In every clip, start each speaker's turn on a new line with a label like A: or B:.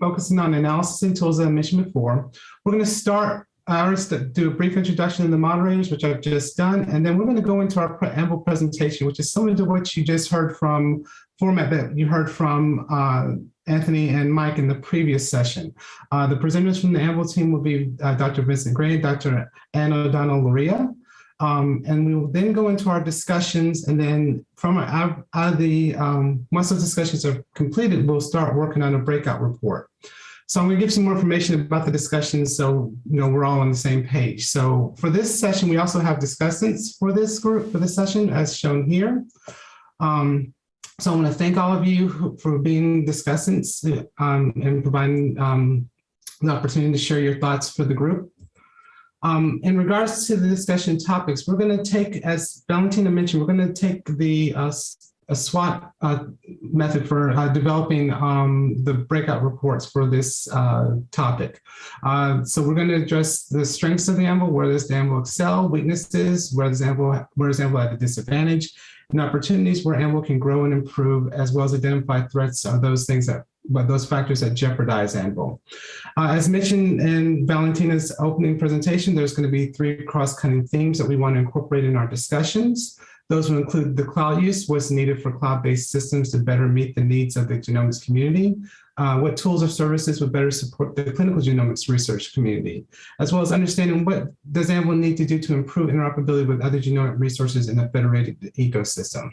A: focusing on analysis and tools that I mentioned before. We're going to start ours to do a brief introduction to the moderators, which I've just done, and then we're going to go into our preamble presentation, which is similar to what you just heard from format that you heard from uh, Anthony and Mike in the previous session. Uh, the presenters from the Anvil team will be uh, Dr. Vincent Carey, Dr. Anna O'Donnell Luria, um, and we will then go into our discussions and then from our, of the, um, once those discussions are completed, we'll start working on a breakout report. So I'm gonna give some more information about the discussions so you know we're all on the same page. So for this session, we also have discussants for this group, for this session as shown here. Um, so I wanna thank all of you for being discussants um, and providing um, the opportunity to share your thoughts for the group. Um, in regards to the discussion topics, we're going to take, as Valentina mentioned, we're going to take the uh, a SWOT uh, method for uh, developing um, the breakout reports for this uh, topic. Uh, so we're going to address the strengths of the Anvil, where does the Anvil excel, weaknesses, where does Anvil, where does Anvil at a disadvantage, and opportunities where Anvil can grow and improve, as well as identify threats are those things that but those factors that jeopardize Anvil. Uh, as mentioned in Valentina's opening presentation, there's going to be three cross-cutting themes that we want to incorporate in our discussions. Those will include the cloud use, what's needed for cloud-based systems to better meet the needs of the genomics community, uh, what tools or services would better support the clinical genomics research community, as well as understanding what does Anvil need to do to improve interoperability with other genomic resources in a federated ecosystem.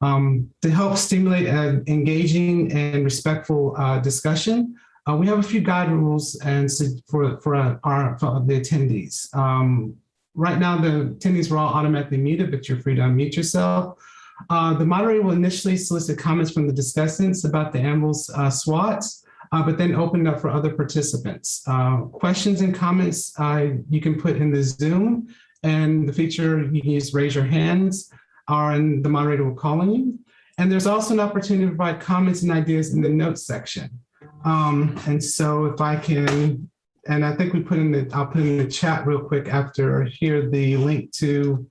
A: Um, to help stimulate an engaging and respectful uh, discussion, uh, we have a few guide rules and for, for, our, for the attendees. Um, right now, the attendees are all automatically muted, but you're free to unmute yourself. Uh, the moderator will initially solicit comments from the discussants about the Anvil's uh, SWOTs, uh, but then open up for other participants. Uh, questions and comments you can put in the Zoom and the feature you can use raise your hands the moderator will call on you. And there's also an opportunity to provide comments and ideas in the notes section. Um, and so if I can, and I think we put in the, I'll put in the chat real quick after here the link to,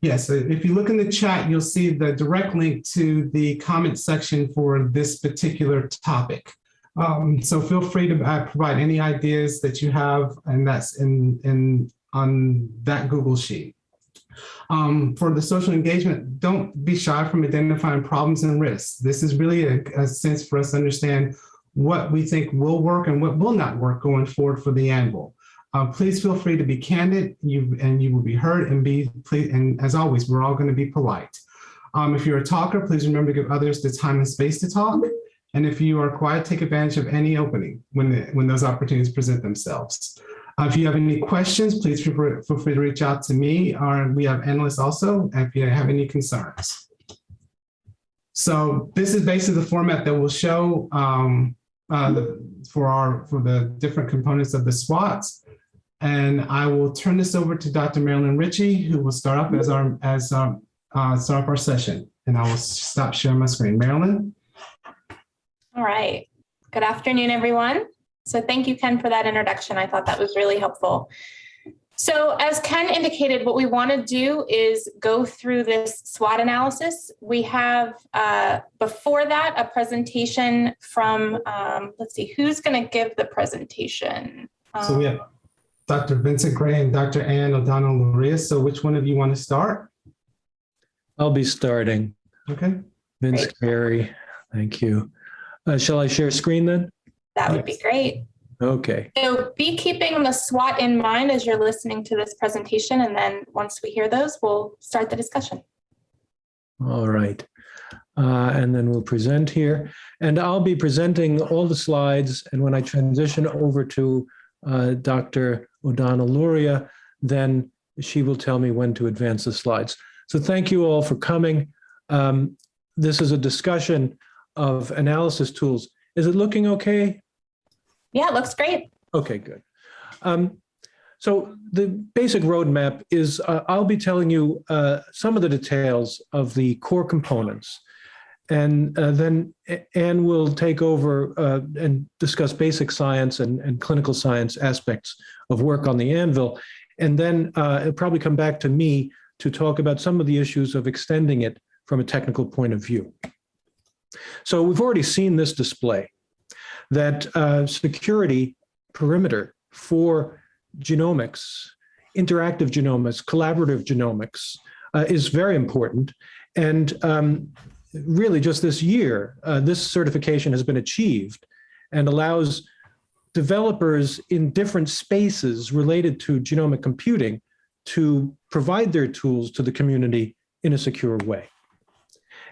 A: yes, if you look in the chat, you'll see the direct link to the comment section for this particular topic. Um, so feel free to uh, provide any ideas that you have, and that's in, in on that Google Sheet. Um, for the social engagement, don't be shy from identifying problems and risks. This is really a, a sense for us to understand what we think will work and what will not work going forward for the Anvil. Uh, please feel free to be candid you, and you will be heard and be, please, and as always, we're all gonna be polite. Um, if you're a talker, please remember to give others the time and space to talk. And if you are quiet, take advantage of any opening when, the, when those opportunities present themselves. If you have any questions, please feel free, to reach out to me or we have analysts also if you have any concerns. So this is basically the format that will show um, uh, the, for our for the different components of the SWOTs. And I will turn this over to Dr. Marilyn Ritchie, who will start up as our as our, uh, start up our session. And I will stop sharing my screen. Marilyn.
B: All right. Good afternoon, everyone. So thank you, Ken, for that introduction. I thought that was really helpful. So as Ken indicated, what we want to do is go through this SWOT analysis. We have, uh, before that, a presentation from, um, let's see, who's going to give the presentation?
A: Um, so we have Dr. Vincent Carey and Dr. Anne O'Donnell Luria. So which one of you want to start?
C: I'll be starting.
A: Okay.
C: Vince Carey, thank you. Uh, shall I share screen then?
B: That would be great.
C: Okay.
B: So be keeping the SWOT in mind as you're listening to this presentation. And then once we hear those, we'll start the discussion.
C: All right. Uh, and then we'll present here. And I'll be presenting all the slides. And when I transition over to uh, Dr. O'Donnell Luria, then she will tell me when to advance the slides. So thank you all for coming. Um, this is a discussion of analysis tools. Is it looking okay?
B: Yeah, it looks great.
C: Okay, good. Um, so the basic roadmap is uh, I'll be telling you uh, some of the details of the core components. And uh, then Anne will take over uh, and discuss basic science and, and, clinical science aspects of work on the anvil. And then uh, it'll probably come back to me to talk about some of the issues of extending it from a technical point of view. So we've already seen this display that uh, security perimeter for genomics, interactive genomics, collaborative genomics uh, is very important. And um, really just this year, uh, this certification has been achieved and allows developers in different spaces related to genomic computing to provide their tools to the community in a secure way.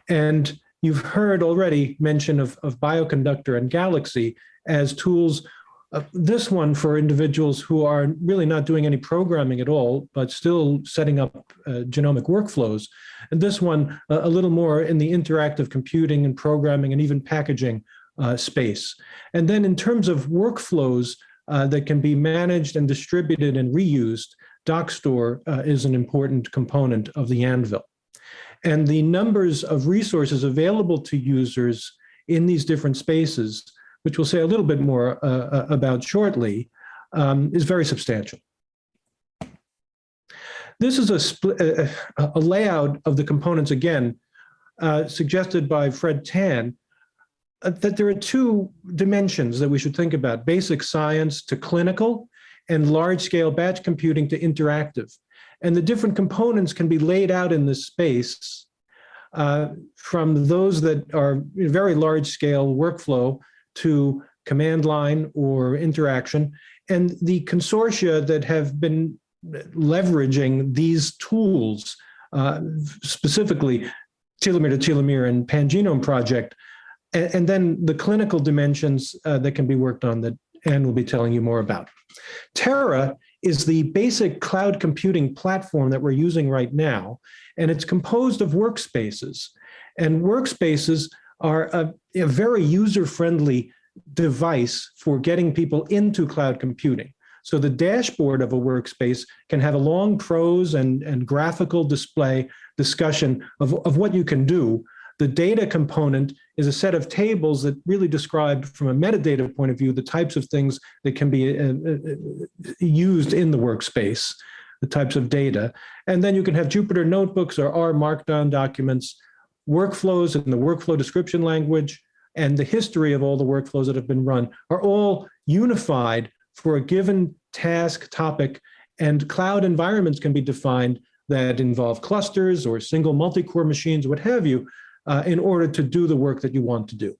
C: And you've heard already mention of, of Bioconductor and Galaxy as tools uh, this one for individuals who are really not doing any programming at all, but still setting up uh, genomic workflows. And this one uh, a little more in the interactive computing and programming and even packaging uh, space. And then in terms of workflows uh, that can be managed and distributed and reused, Dockstore uh, is an important component of the Anvil. And the numbers of resources available to users in these different spaces which we'll say a little bit more uh, uh, about shortly, um, is very substantial. This is a, a, a layout of the components, again, uh, suggested by Fred Tan, uh, that there are two dimensions that we should think about, basic science to clinical and large-scale batch computing to interactive. And the different components can be laid out in this space uh, from those that are very large-scale workflow to command line or interaction, and the consortia that have been leveraging these tools, uh, specifically telomere to telomere and pangenome project, and, and then the clinical dimensions uh, that can be worked on that Anne will be telling you more about. Terra is the basic cloud computing platform that we're using right now, and it's composed of workspaces. And workspaces are a, a very user-friendly device for getting people into cloud computing. So the dashboard of a workspace can have a long prose and, and graphical display discussion of, of what you can do. The data component is a set of tables that really describe from a metadata point of view the types of things that can be uh, uh, used in the workspace, the types of data. And then you can have Jupyter notebooks or R Markdown documents workflows in the workflow description language, and the history of all the workflows that have been run are all unified for a given task topic and cloud environments can be defined that involve clusters or single multi-core machines, what have you, uh, in order to do the work that you want to do.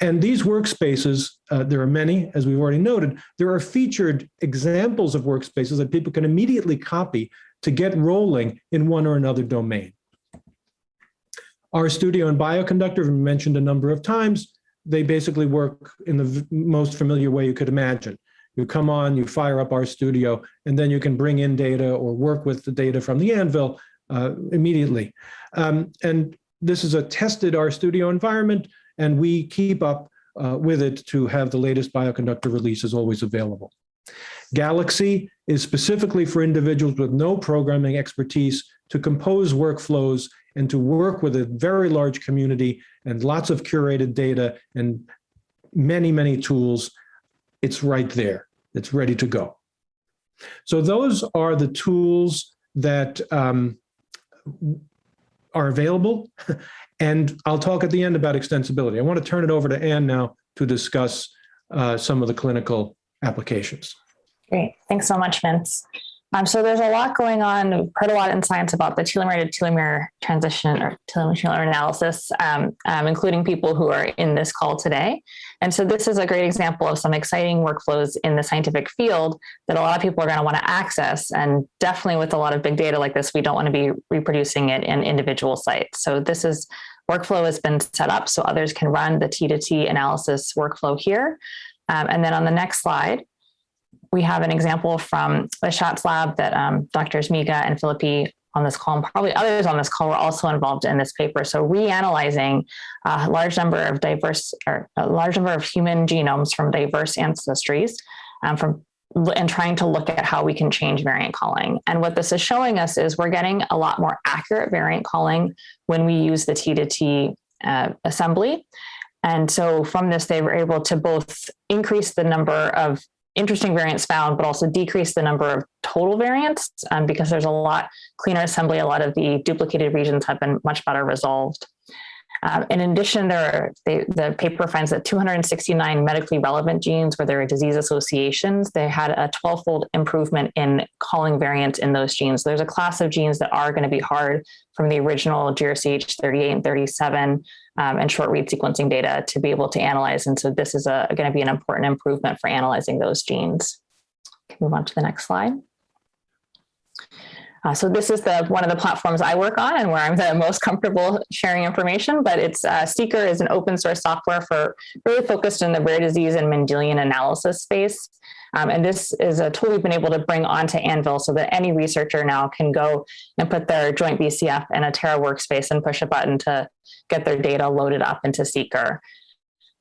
C: And these workspaces, uh, there are many, as we've already noted, there are featured examples of workspaces that people can immediately copy to get rolling in one or another domain. RStudio and Bioconductor, mentioned a number of times, they basically work in the most familiar way you could imagine. You come on, you fire up RStudio, and then you can bring in data or work with the data from the Anvil uh, immediately. Um, and this is a tested RStudio environment, and we keep up uh, with it to have the latest Bioconductor releases always available. Galaxy is specifically for individuals with no programming expertise to compose workflows and to work with a very large community and lots of curated data and many, many tools, it's right there. It's ready to go. So those are the tools that um, are available. And I'll talk at the end about extensibility. I want to turn it over to Anne now to discuss uh, some of the clinical applications.
D: Great. Thanks so much, Vince. Um, so there's a lot going on. We've heard a lot in science about the telomere to telomere transition or telomere analysis, um, um, including people who are in this call today. And so this is a great example of some exciting workflows in the scientific field that a lot of people are going to want to access. And definitely with a lot of big data like this, we don't want to be reproducing it in individual sites. So this is workflow has been set up so others can run the T to T analysis workflow here. Um, and then on the next slide, we have an example from the Schatz lab that um, Drs. Miga and Phillippy on this call, and probably others on this call were also involved in this paper. So reanalyzing a large number of diverse or a large number of human genomes from diverse ancestries um, from and trying to look at how we can change variant calling. And what this is showing us is we're getting a lot more accurate variant calling when we use the T to T uh, assembly. And so from this, they were able to both increase the number of interesting variants found, but also decrease the number of total variants um, because there's a lot cleaner assembly. A lot of the duplicated regions have been much better resolved. Um, in addition, there are, they, the paper finds that 269 medically relevant genes where there are disease associations, they had a 12-fold improvement in calling variants in those genes. There's a class of genes that are going to be hard from the original GRCH 38 and 37 um, and short read sequencing data to be able to analyze. And so this is going to be an important improvement for analyzing those genes. Can move on to the next slide. Uh, so this is the one of the platforms I work on and where I'm the most comfortable sharing information, but it's uh, seqr is an open source software for really focused in the rare disease and Mendelian analysis space. Um, and this is a tool we've been able to bring onto Anvil so that any researcher now can go and put their joint VCF in a Terra workspace and push a button to get their data loaded up into seqr.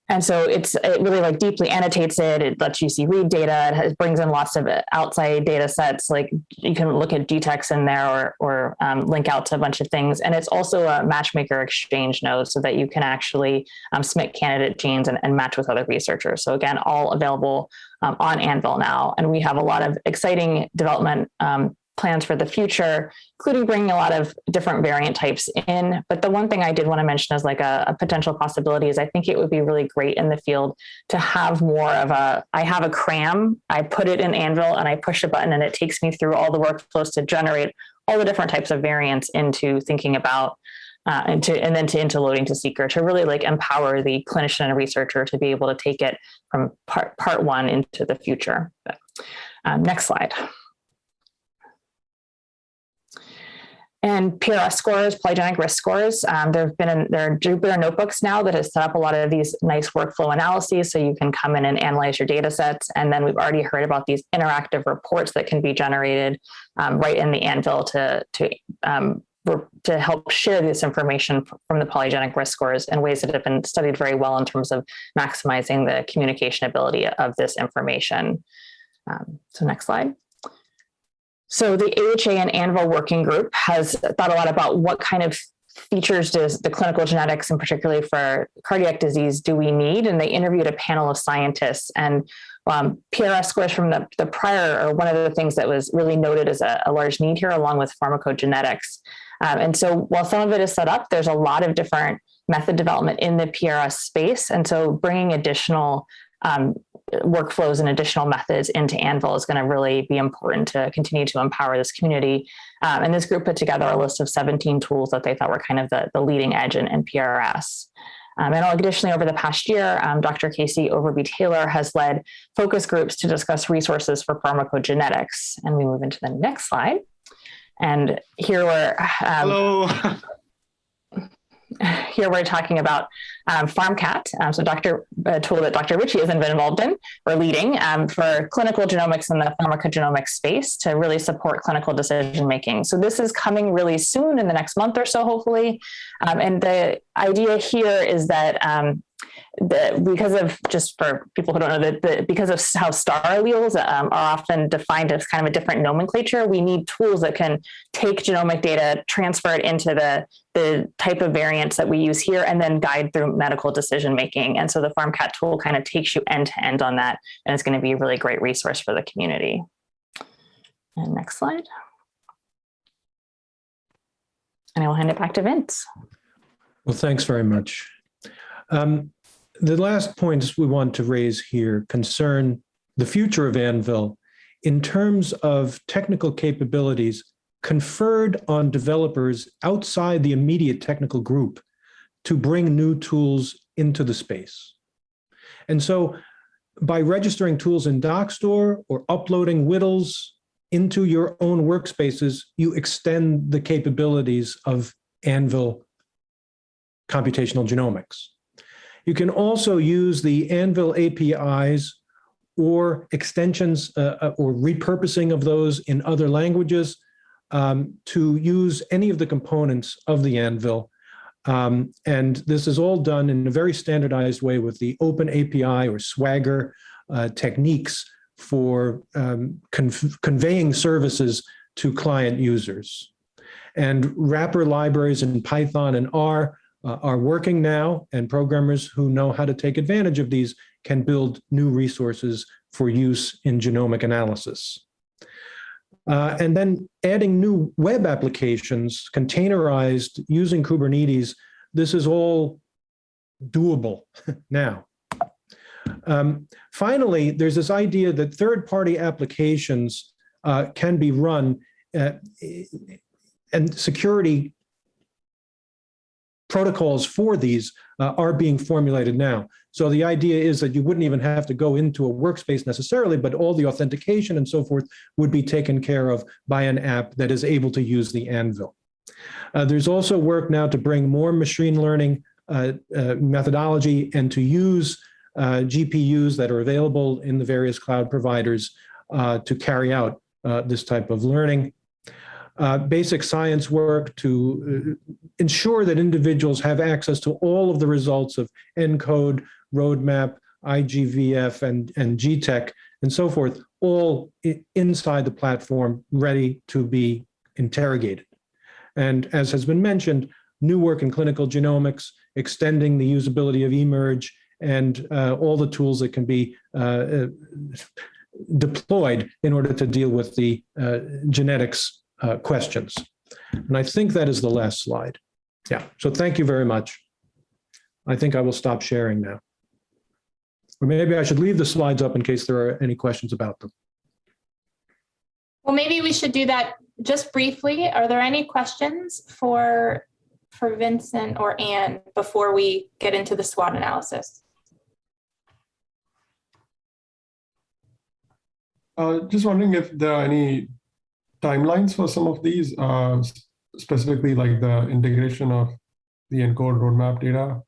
D: And so it's it really like deeply annotates it. It lets you see read data. It has, brings in lots of outside data sets. Like you can look at GTEx in there or or um, link out to a bunch of things. And it's also a matchmaker exchange node so that you can actually um, submit candidate genes and, and match with other researchers. So again, all available um, on Anvil now. And we have a lot of exciting development um, plans for the future, including bringing a lot of different variant types in. But the one thing I did want to mention as like a, a, potential possibility is I think it would be really great in the field to have more of a, I have a cram, I put it in Anvil and I push a button and it takes me through all the workflows to generate all the different types of variants into thinking about uh, and to and then to into loading to seqr to really like empower the clinician and researcher to be able to take it from part part one into the future. But, um, next slide. And PRS scores, polygenic risk scores. Um, there have been there are Jupyter notebooks now that has set up a lot of these nice workflow analyses, so you can come in and analyze your data sets. And then we've already heard about these interactive reports that can be generated um, right in the Anvil to to um, to help share this information from the polygenic risk scores in ways that have been studied very well in terms of maximizing the communication ability of this information. Um, so next slide. So the AHA and Anvil working group has thought a lot about what kind of features does the clinical genetics and particularly for cardiac disease do we need? And they interviewed a panel of scientists and um, PRS scores from the, the prior are one of the things that was really noted as a, a large need here along with pharmacogenetics. Um, and so while some of it is set up, there's a lot of different method development in the PRS space. And so bringing additional um, workflows and additional methods into Anvil is going to really be important to continue to empower this community. Um, and this group put together a list of 17 tools that they thought were kind of the, the leading edge in, in PRS. Um, and additionally, over the past year, um, Dr. Casey Overby Taylor has led focus groups to discuss resources for pharmacogenetics. And we move into the next slide. And here we're um,
E: Hello.
D: here we're talking about um, PharmCAT, um, so Dr. a tool that Dr. Ritchie has been involved in or leading um, for clinical genomics in the pharmacogenomics space to really support clinical decision making. So this is coming really soon in the next month or so, hopefully. Um, and the idea here is that um, the, because of just for people who don't know that because of how star alleles um, are often defined as kind of a different nomenclature, we need tools that can take genomic data, transfer it into the the type of variants that we use here, and then guide through medical decision making. And so the PharmCAT tool kind of takes you end to end on that, and it's going to be a really great resource for the community. And next slide. And I will hand it back to Vince.
C: Well, thanks very much. Um, the last points we want to raise here concern the future of Anvil in terms of technical capabilities conferred on developers outside the immediate technical group to bring new tools into the space. And so by registering tools in Dockstore or uploading WDLs into your own workspaces, you extend the capabilities of Anvil computational genomics. You can also use the Anvil APIs or extensions uh, uh, or repurposing of those in other languages um, to use any of the components of the Anvil. Um, and this is all done in a very standardized way with the open API or Swagger uh, techniques for um, conveying services to client users. And wrapper libraries in Python and R uh, are working now and programmers who know how to take advantage of these can build new resources for use in genomic analysis. Uh, and then adding new web applications containerized using Kubernetes this is all doable now. Um, Finally, there's this idea that third-party applications uh, can be run uh, and security protocols for these uh, are being formulated now. So the idea is that you wouldn't even have to go into a workspace necessarily, but all the authentication and so forth would be taken care of by an app that is able to use the Anvil. Uh, There's also work now to bring more machine learning uh, uh, methodology and to use uh, GPUs that are available in the various cloud providers uh, to carry out this type of learning. Uh, Basic science work to uh, ensure that individuals have access to all of the results of ENCODE, roadmap, IGVF, and, and GTEx, and so forth, all inside the platform, ready to be interrogated. And as has been mentioned, new work in clinical genomics, extending the usability of eMERGE, and uh, all the tools that can be uh, uh, deployed in order to deal with the uh, genetics uh, questions. And I think that is the last slide. Yeah, so thank you very much. I think I will stop sharing now. Or maybe I should leave the slides up in case there are any questions about them.
B: Well, maybe we should do that just briefly. Are there any questions for, for Vincent or Anne before we get into the SWOT analysis?
E: Uh, just wondering if there are any timelines for some of these, uh, specifically like the integration of the ENCODE roadmap data.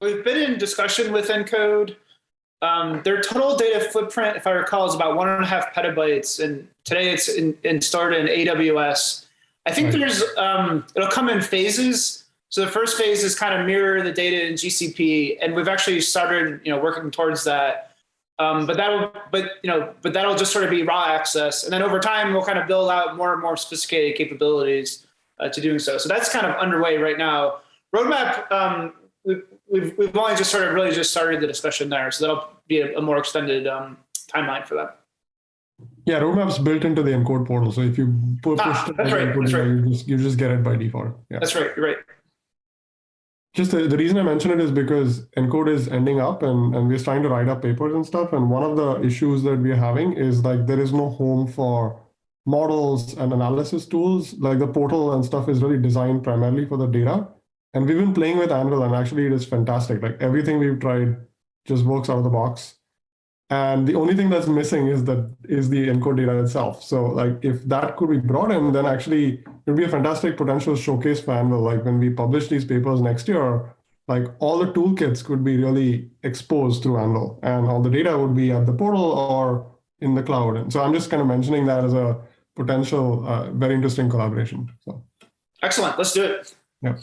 F: We've been in discussion with Encode. Um, their total data footprint, if I recall, is about one and a half petabytes, and today it's in, in stored in AWS. I think
E: Right.
F: there's um, it'll come in phases. So the first phase is kind of mirror the data in GCP, and we've actually started, you know, working towards that. Um, but that'll, but you know, but that'll just sort of be raw access, and then over time we'll kind of build out more and more sophisticated capabilities uh, to doing so. So that's kind of underway right now. Roadmap, um, we've, we've, we've only just sort of really just started the discussion there. So that'll be a, a more extended um, timeline for that.
E: Yeah, roadmap's built into the ENCODE portal. So if you pu- push
F: Ah,
E: the
F: that's right, that's right.
E: you just you just get it by default. Yeah.
F: That's right. You're right.
E: Just the, the reason I mention it is because ENCODE is ending up and, and we're trying to write up papers and stuff. And one of the issues that we're having is like there is no home for models and analysis tools. Like the portal and stuff is really designed primarily for the data. And we've been playing with Anvil and actually it is fantastic. Like everything we've tried just works out of the box. And the only thing that's missing is that is the encode data itself. So like if that could be brought in, then actually it would be a fantastic potential showcase for Anvil. Like when we publish these papers next year, like all the toolkits could be really exposed through Anvil and all the data would be at the portal or in the cloud. And so I'm just kind of mentioning that as a potential uh, very interesting collaboration. So
F: Excellent. Let's do it.
E: yeah.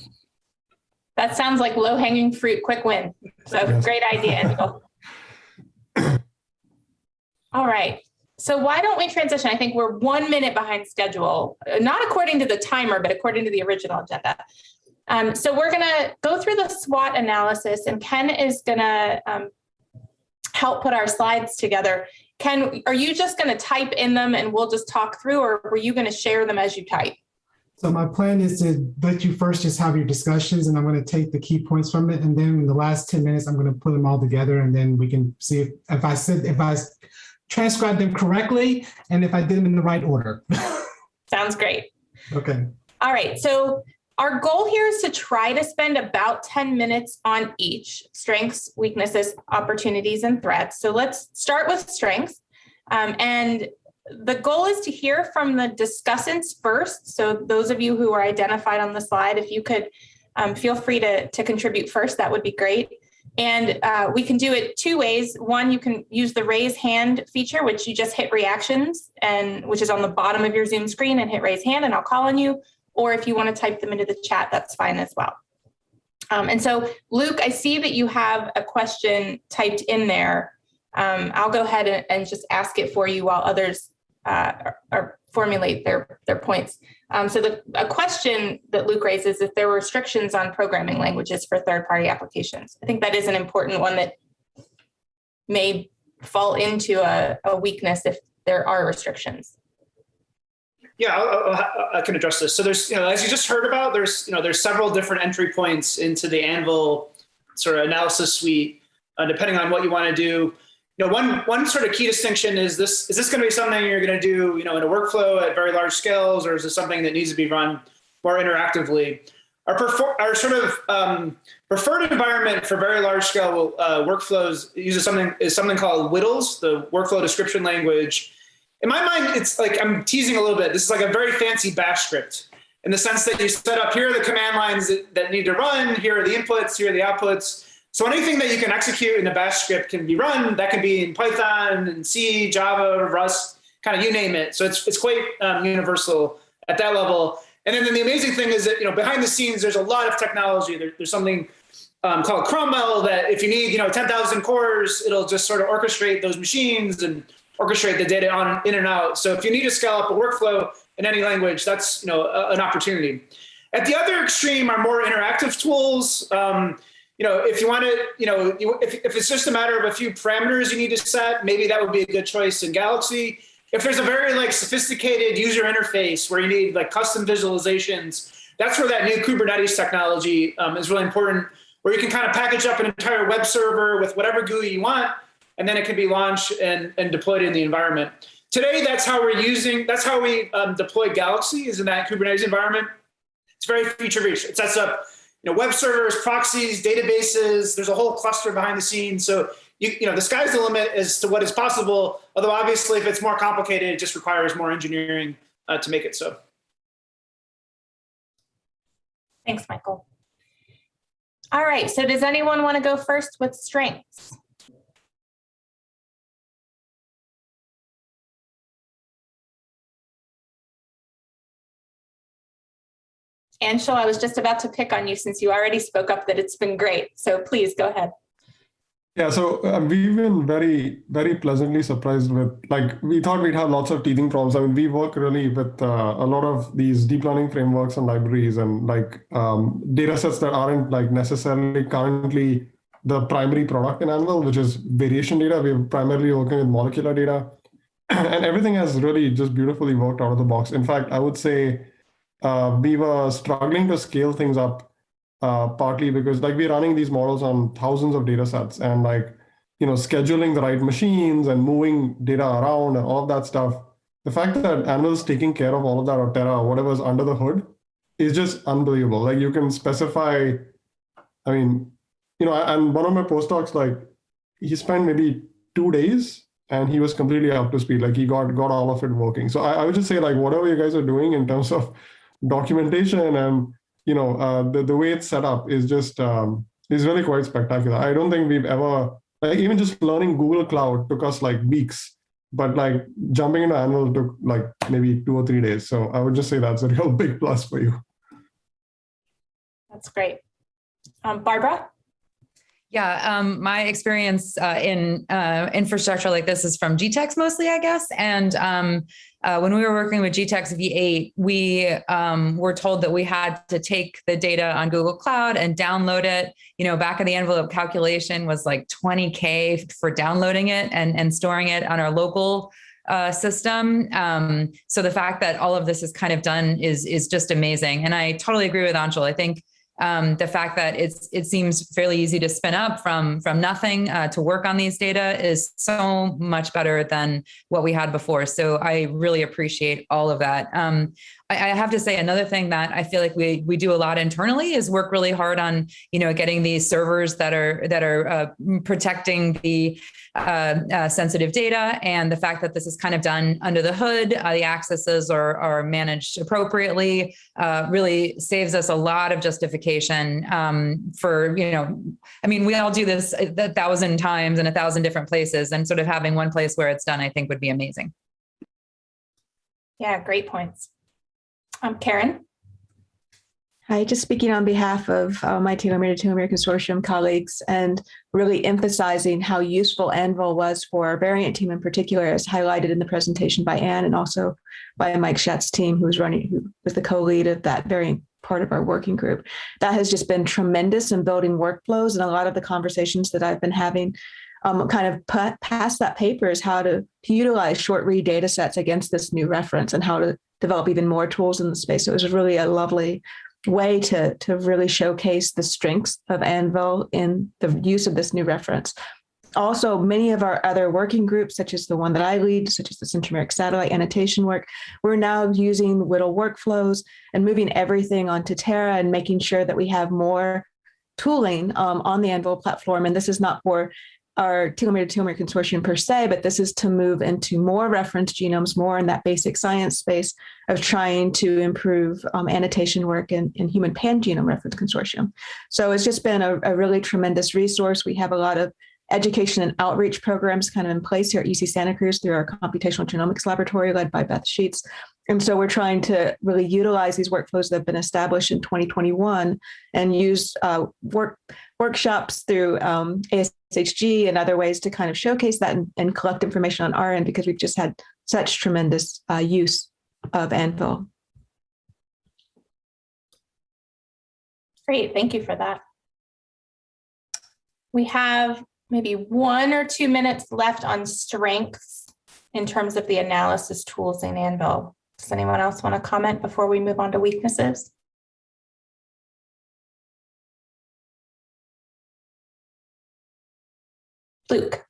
B: That sounds like low hanging fruit, quick win. So
E: Yes.
B: great idea. All right. So why don't we transition? I think we're one minute behind schedule, not according to the timer, but according to the original agenda. Um, so we're going to go through the SWOT analysis and Ken is going to um, help put our slides together. Ken, are you just going to type in them and we'll just talk through or were you going to share them as you type?
A: So my plan is to let you first just have your discussions and I'm going to take the key points from it. And then in the last 10 minutes, I'm going to put them all together and then we can see if, if I said, if I transcribed them correctly and if I did them in the right order.
B: Sounds great.
A: Okay.
B: All right, so our goal here is to try to spend about 10 minutes on each strengths, weaknesses, opportunities, and threats. So let's start with strengths. Um, and the goal is to hear from the discussants first. So those of you who are identified on the slide, if you could um, feel free to, to contribute first, that would be great. And uh, we can do it two ways. One, you can use the raise hand feature, which you just hit reactions and which is on the bottom of your Zoom screen and hit raise hand and I'll call on you. Or if you want to type them into the chat, that's fine as well. Um, and so Luke, I see that you have a question typed in there. Um, I'll go ahead and, and just ask it for you while others uh, are, are formulate their, their points. Um, so the a question that Luke raises if there were restrictions on programming languages for third-party applications. I think that is an important one that may fall into a, a weakness if there are restrictions.
F: Yeah, I'll, I can address this. So there's, you know, as you just heard about, there's, you know, there's several different entry points into the Anvil sort of analysis suite, uh, depending on what you want to do. You know, one one sort of key distinction is this: is this going to be something you're going to do, you know, in a workflow at very large scales, or is this something that needs to be run more interactively? Our, our sort of um, preferred environment for very large scale uh, workflows uses something is something called WDLs, the workflow description language in my mind, it's like I'm teasing a little bit. This is like a very fancy bash script in the sense that you set up here are the command lines that, that need to run, here are the inputs, here are the outputs. So anything that you can execute in a bash script can be run. That can be in Python and C, Java, Rust, kind of you name it. So it's, it's quite um, universal at that level. And then, then the amazing thing is that, you know, behind the scenes, there's a lot of technology. There, there's something um, called Cromwell that if you need, you know, 10,000 cores, it'll just sort of orchestrate those machines and orchestrate the data on in and out. So if you need to scale up a workflow in any language, that's you know a, an opportunity. At the other extreme are more interactive tools. Um, you know, if you want to, you know, if, if it's just a matter of a few parameters you need to set, maybe that would be a good choice in Galaxy. If there's a very like sophisticated user interface where you need like custom visualizations, that's where that new Kubernetes technology um, is really important, where you can kind of package up an entire web server with whatever GUI you want, and then it can be launched and, and deployed in the environment. Today, that's how we're using, that's how we um, deploy Galaxy is in that Kubernetes environment. It's very feature rich. It sets up you know, web servers, proxies, databases. There's a whole cluster behind the scenes. So you, you know, the sky's the limit as to what is possible. Although obviously, if it's more complicated, it just requires more engineering uh, to make it so.
B: Thanks, Michael. All right, so does anyone want to go first with strengths? Anshul, I was just about to pick on you since you already spoke up that it's been great. So please go ahead.
E: Yeah, so um, we've been very, very pleasantly surprised with, like, we thought we'd have lots of teething problems. I mean, we work really with uh, a lot of these deep learning frameworks and libraries and like um, data sets that aren't like necessarily currently the primary product in Anvil, which is variation data. We're primarily working with molecular data and everything has really just beautifully worked out of the box. In fact, I would say uh, we were struggling to scale things up uh, partly because like we're running these models on thousands of data sets and like, you know, scheduling the right machines and moving data around and all of that stuff. The fact that Anvil is taking care of all of that or Terra whatever's under the hood is just unbelievable. Like you can specify, I mean, you know, and one of my postdocs, like he spent maybe two days and he was completely up to speed. Like he got got all of it working. So I, I would just say like whatever you guys are doing in terms of documentation and you know uh, the the way it's set up is just um, is really quite spectacular. I don't think we've ever like even just learning Google Cloud took us like weeks, but like jumping into Anvil took like maybe two or three days. So I would just say that's a real big plus for you.
B: That's great. Um, Barbara?
G: Yeah, um, my experience uh, in uh, infrastructure like this is from GTEx mostly, I guess. And um, uh, when we were working with GTEx V8, we um, were told that we had to take the data on Google Cloud and download it. You know, back of the envelope calculation was like 20K for downloading it and, and storing it on our local uh, system. Um, so the fact that all of this is kind of done is, is just amazing. And I totally agree with Anshul. I think um, the fact that it's it seems fairly easy to spin up from from nothing uh, to work on these data is so much better than what we had before. So I really appreciate all of that. Um, I, have to say another thing that I feel like we we do a lot internally is work really hard on you know getting these servers that are that are uh, protecting the uh, uh, sensitive data and the fact that this is kind of done under the hood, uh, the accesses are, are managed appropriately, uh, really saves us a lot of justification um, for, you know, I mean, we all do this a thousand times in a thousand different places and sort of having one place where it's done, I think would be amazing.
B: Yeah, great points. Um, Karen?
H: Hi, just speaking on behalf of uh, my Telomere to Telomere Consortium colleagues and really emphasizing how useful Anvil was for our variant team in particular, as highlighted in the presentation by Anne and also by Mike Schatz's team, who was running, who was the co-lead of that variant part of our working group. That has just been tremendous in building workflows and a lot of the conversations that I've been having um, kind of past that paper is how to, to utilize short read data sets against this new reference and how to develop even more tools in the space. So it was really a lovely way to, to really showcase the strengths of Anvil in the use of this new reference. Also, many of our other working groups, such as the one that I lead, such as the centromeric satellite annotation work, we're now using WDL workflows and moving everything onto Terra and making sure that we have more tooling um, on the Anvil platform. And this is not for our telomere to telomere consortium per se, but this is to move into more reference genomes, more in that basic science space of trying to improve um, annotation work in, in human pan-genome reference consortium. So it's just been a, a really tremendous resource. We have a lot of education and outreach programs kind of in place here at UC Santa Cruz through our computational genomics laboratory led by Beth Sheets. And so we're trying to really utilize these workflows that have been established in 2021 and use uh, work workshops through um, ASHG and other ways to kind of showcase that and, and, collect information on our end because we've just had such tremendous uh, use of Anvil.
B: Great, thank you for that. We have maybe one or two minutes left on strengths in terms of the analysis tools in Anvil. Does anyone else want to comment before we move on to weaknesses? Luke.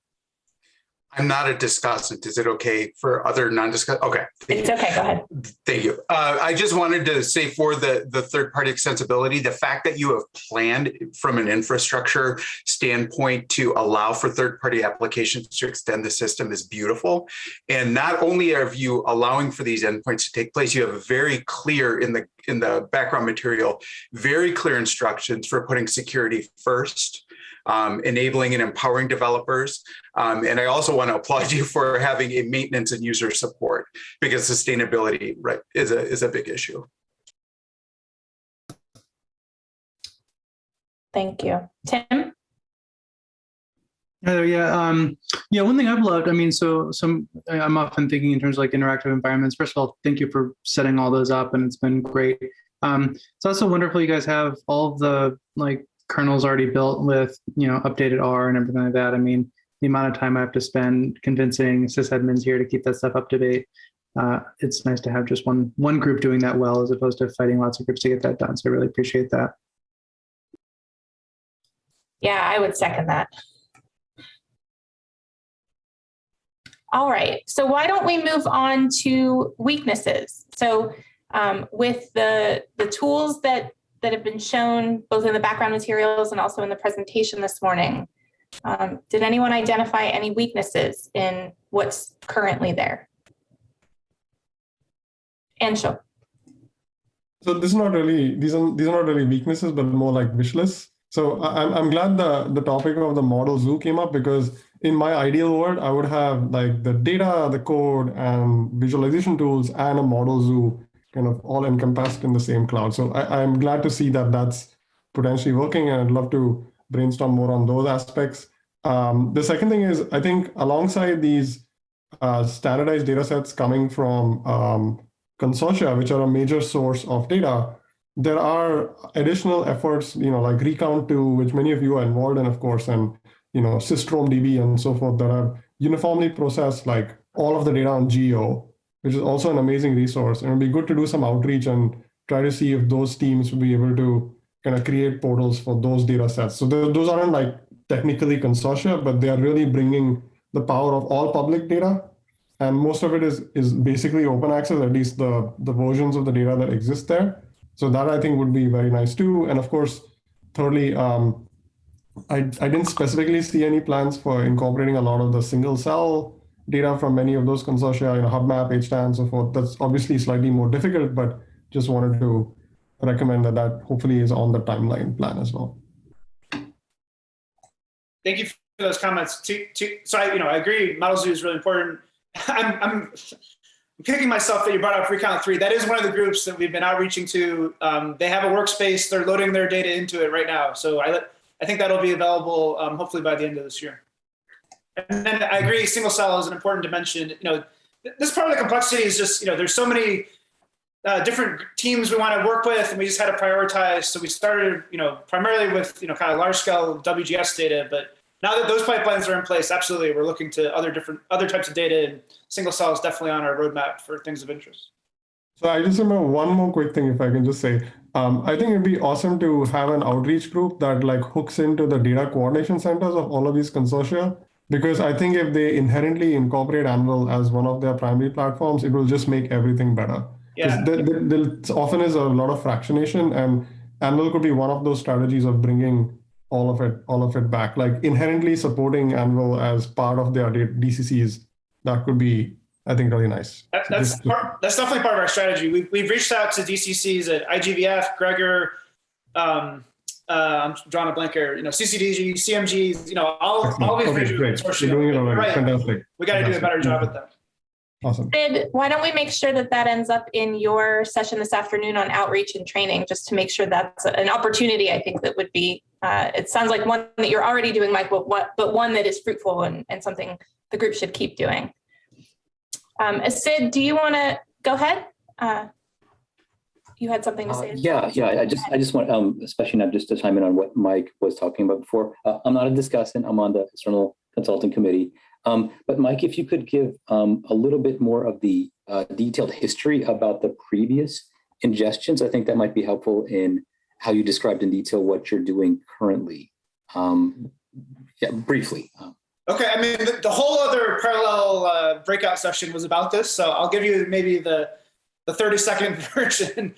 I: I'm not a discussant. Is it okay for other non-discuss? Okay.
B: It's okay. Go ahead.
I: Thank you. Uh, I just wanted to say for the, the third-party extensibility, the fact that you have planned from an infrastructure standpoint to allow for third-party applications to extend the system is beautiful. And not only are you allowing for these endpoints to take place, you have a very clear in the in the background material, very clear instructions for putting security first um, enabling and empowering developers. Um, and I also want to applaud you for having a maintenance and user support because sustainability right, is, a, is a big issue.
B: Thank you. Tim?
J: Heather, yeah, um, yeah. One thing I've loved, I mean, so some I'm often thinking in terms of like interactive environments. First of all, thank you for setting all those up, and it's been great. Um, it's also wonderful you guys have all of the like kernel's already built with, you know, updated R and everything like that. I mean, the amount of time I have to spend convincing sysadmins here to keep that stuff up to date. Uh, it's nice to have just one one group doing that well as opposed to fighting lots of groups to get that done. So I really appreciate that.
B: Yeah, I would second that. All right, so why don't we move on to weaknesses? So um, with the, the tools that that have been shown both in the background materials and also in the presentation this morning. Um, did anyone identify any weaknesses in what's currently there? Anshul.
E: So this is not really these are these are not really weaknesses, but more like wish lists. So I'm I'm glad the the topic of the model zoo came up because in my ideal world I would have like the data, the code, and visualization tools, and a model zoo kind of all encompassed in the same cloud. So I, I'm glad to see that that's potentially working, and I'd love to brainstorm more on those aspects. Um, the second thing is, I think alongside these uh, standardized data sets coming from um, consortia, which are a major source of data, there are additional efforts, you know, like Recount2, which many of you are involved in, of course, and you know, DB and so forth that are uniformly processed like all of the data on Geo which is also an amazing resource. And it'd be good to do some outreach and try to see if those teams will be able to kind of create portals for those data sets. So those aren't like technically consortia, but they are really bringing the power of all public data. And most of it is, is basically open access, at least the, the versions of the data that exist there. So that I think would be very nice too. And of course, thirdly, um, I, I didn't specifically see any plans for incorporating a lot of the single cell data from many of those consortia, you know, HubMap, HTAN, and so forth. That's obviously slightly more difficult, but just wanted to recommend that that hopefully is on the timeline plan as well.
F: Thank you for those comments. To, to, so I, you know, I agree. Model Zoo is really important. I'm, I'm kicking myself that you brought up Recount 3. That is one of the groups that we've been outreaching to. Um, they have a workspace. They're loading their data into it right now. So I, I think that'll be available um, hopefully by the end of this year. And then I agree, single cell is an important dimension. You know, this part of the complexity is just, you know, there's so many uh, different teams we want to work with, and we just had to prioritize. So we started, you know, primarily with, you know, kind of large scale WGS data, but now that those pipelines are in place, absolutely, we're looking to other different, other types of data, and single cell is definitely on our roadmap for things of interest.
E: So I just remember one more quick thing, if I can just say. Um, I think it'd be awesome to have an outreach group that like hooks into the data coordination centers of all of these consortia. Because I think if they inherently incorporate Anvil as one of their primary platforms, it will just make everything better.
F: Yeah.
E: There, there, there often is a lot of fractionation, and Anvil could be one of those strategies of bringing all of it, all of it back. Like inherently supporting Anvil as part of their D- DCCs, that could be, I think, really nice.
F: That, that's part, that's definitely part of our strategy. We've, we've reached out to DCCs at IGVF, Gregor, um, uh, I'm drawing a blank here, you know, CCDG, CMGs, you know, all, all these
E: Okay,
F: major
E: great.
F: consortia.
E: You're doing it already.
F: Right.
E: Fantastic.
F: We got to do a better
E: Fantastic.
F: job with them.
E: Awesome.
B: Sid, why don't we make sure that that ends up in your session this afternoon on outreach and training, just to make sure that's an opportunity, I think that would be, uh, it sounds like one that you're already doing, Mike, but what, but one that is fruitful and, and something the group should keep doing. Um, Sid, do you want to go ahead? Uh, You had something to
K: Uh,
B: say?
K: Yeah, yeah, I just, I just want, um, especially not just to chime in on what Mike was talking about before. Uh, I'm not a discussant, I'm on the external consulting committee. Um, but Mike, if you could give, um, a little bit more of the, uh, detailed history about the previous ingestions, I think that might be helpful in how you described in detail what you're doing currently. Um, yeah, briefly. Um,
F: Okay, I mean, the, the whole other parallel uh, breakout session was about this, so I'll give you maybe the the 30 second version.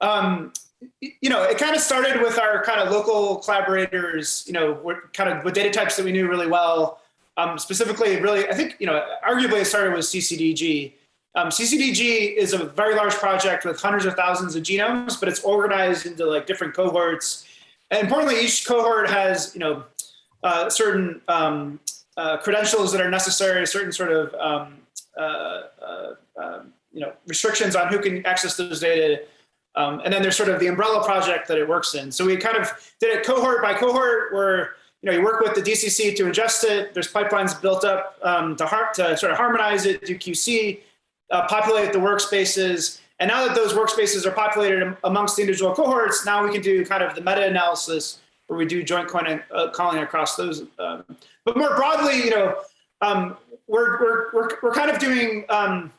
F: Um, you know, it kind of started with our kind of local collaborators, you know, we're kind of with data types that we knew really well. Um, specifically, really, I think, you know, arguably it started with CCDG. Um, CCDG is a very large project with hundreds of thousands of genomes, but it's organized into like different cohorts. And importantly, each cohort has, you know, uh, certain um, uh, credentials that are necessary, certain sort of um, uh, uh, um, you know restrictions on who can access those data. Um, and then there's sort of the umbrella project that it works in. So we kind of did it cohort by cohort, where you know you work with the DCC to ingest it. There's pipelines built up um, to, har- to sort of harmonize it, do QC, uh, populate the workspaces. And now that those workspaces are populated amongst the individual cohorts, now we can do kind of the meta-analysis where we do joint calling, uh, calling across those. Um, but more broadly, you know, um, we're, we're, we're, we're kind of doing um,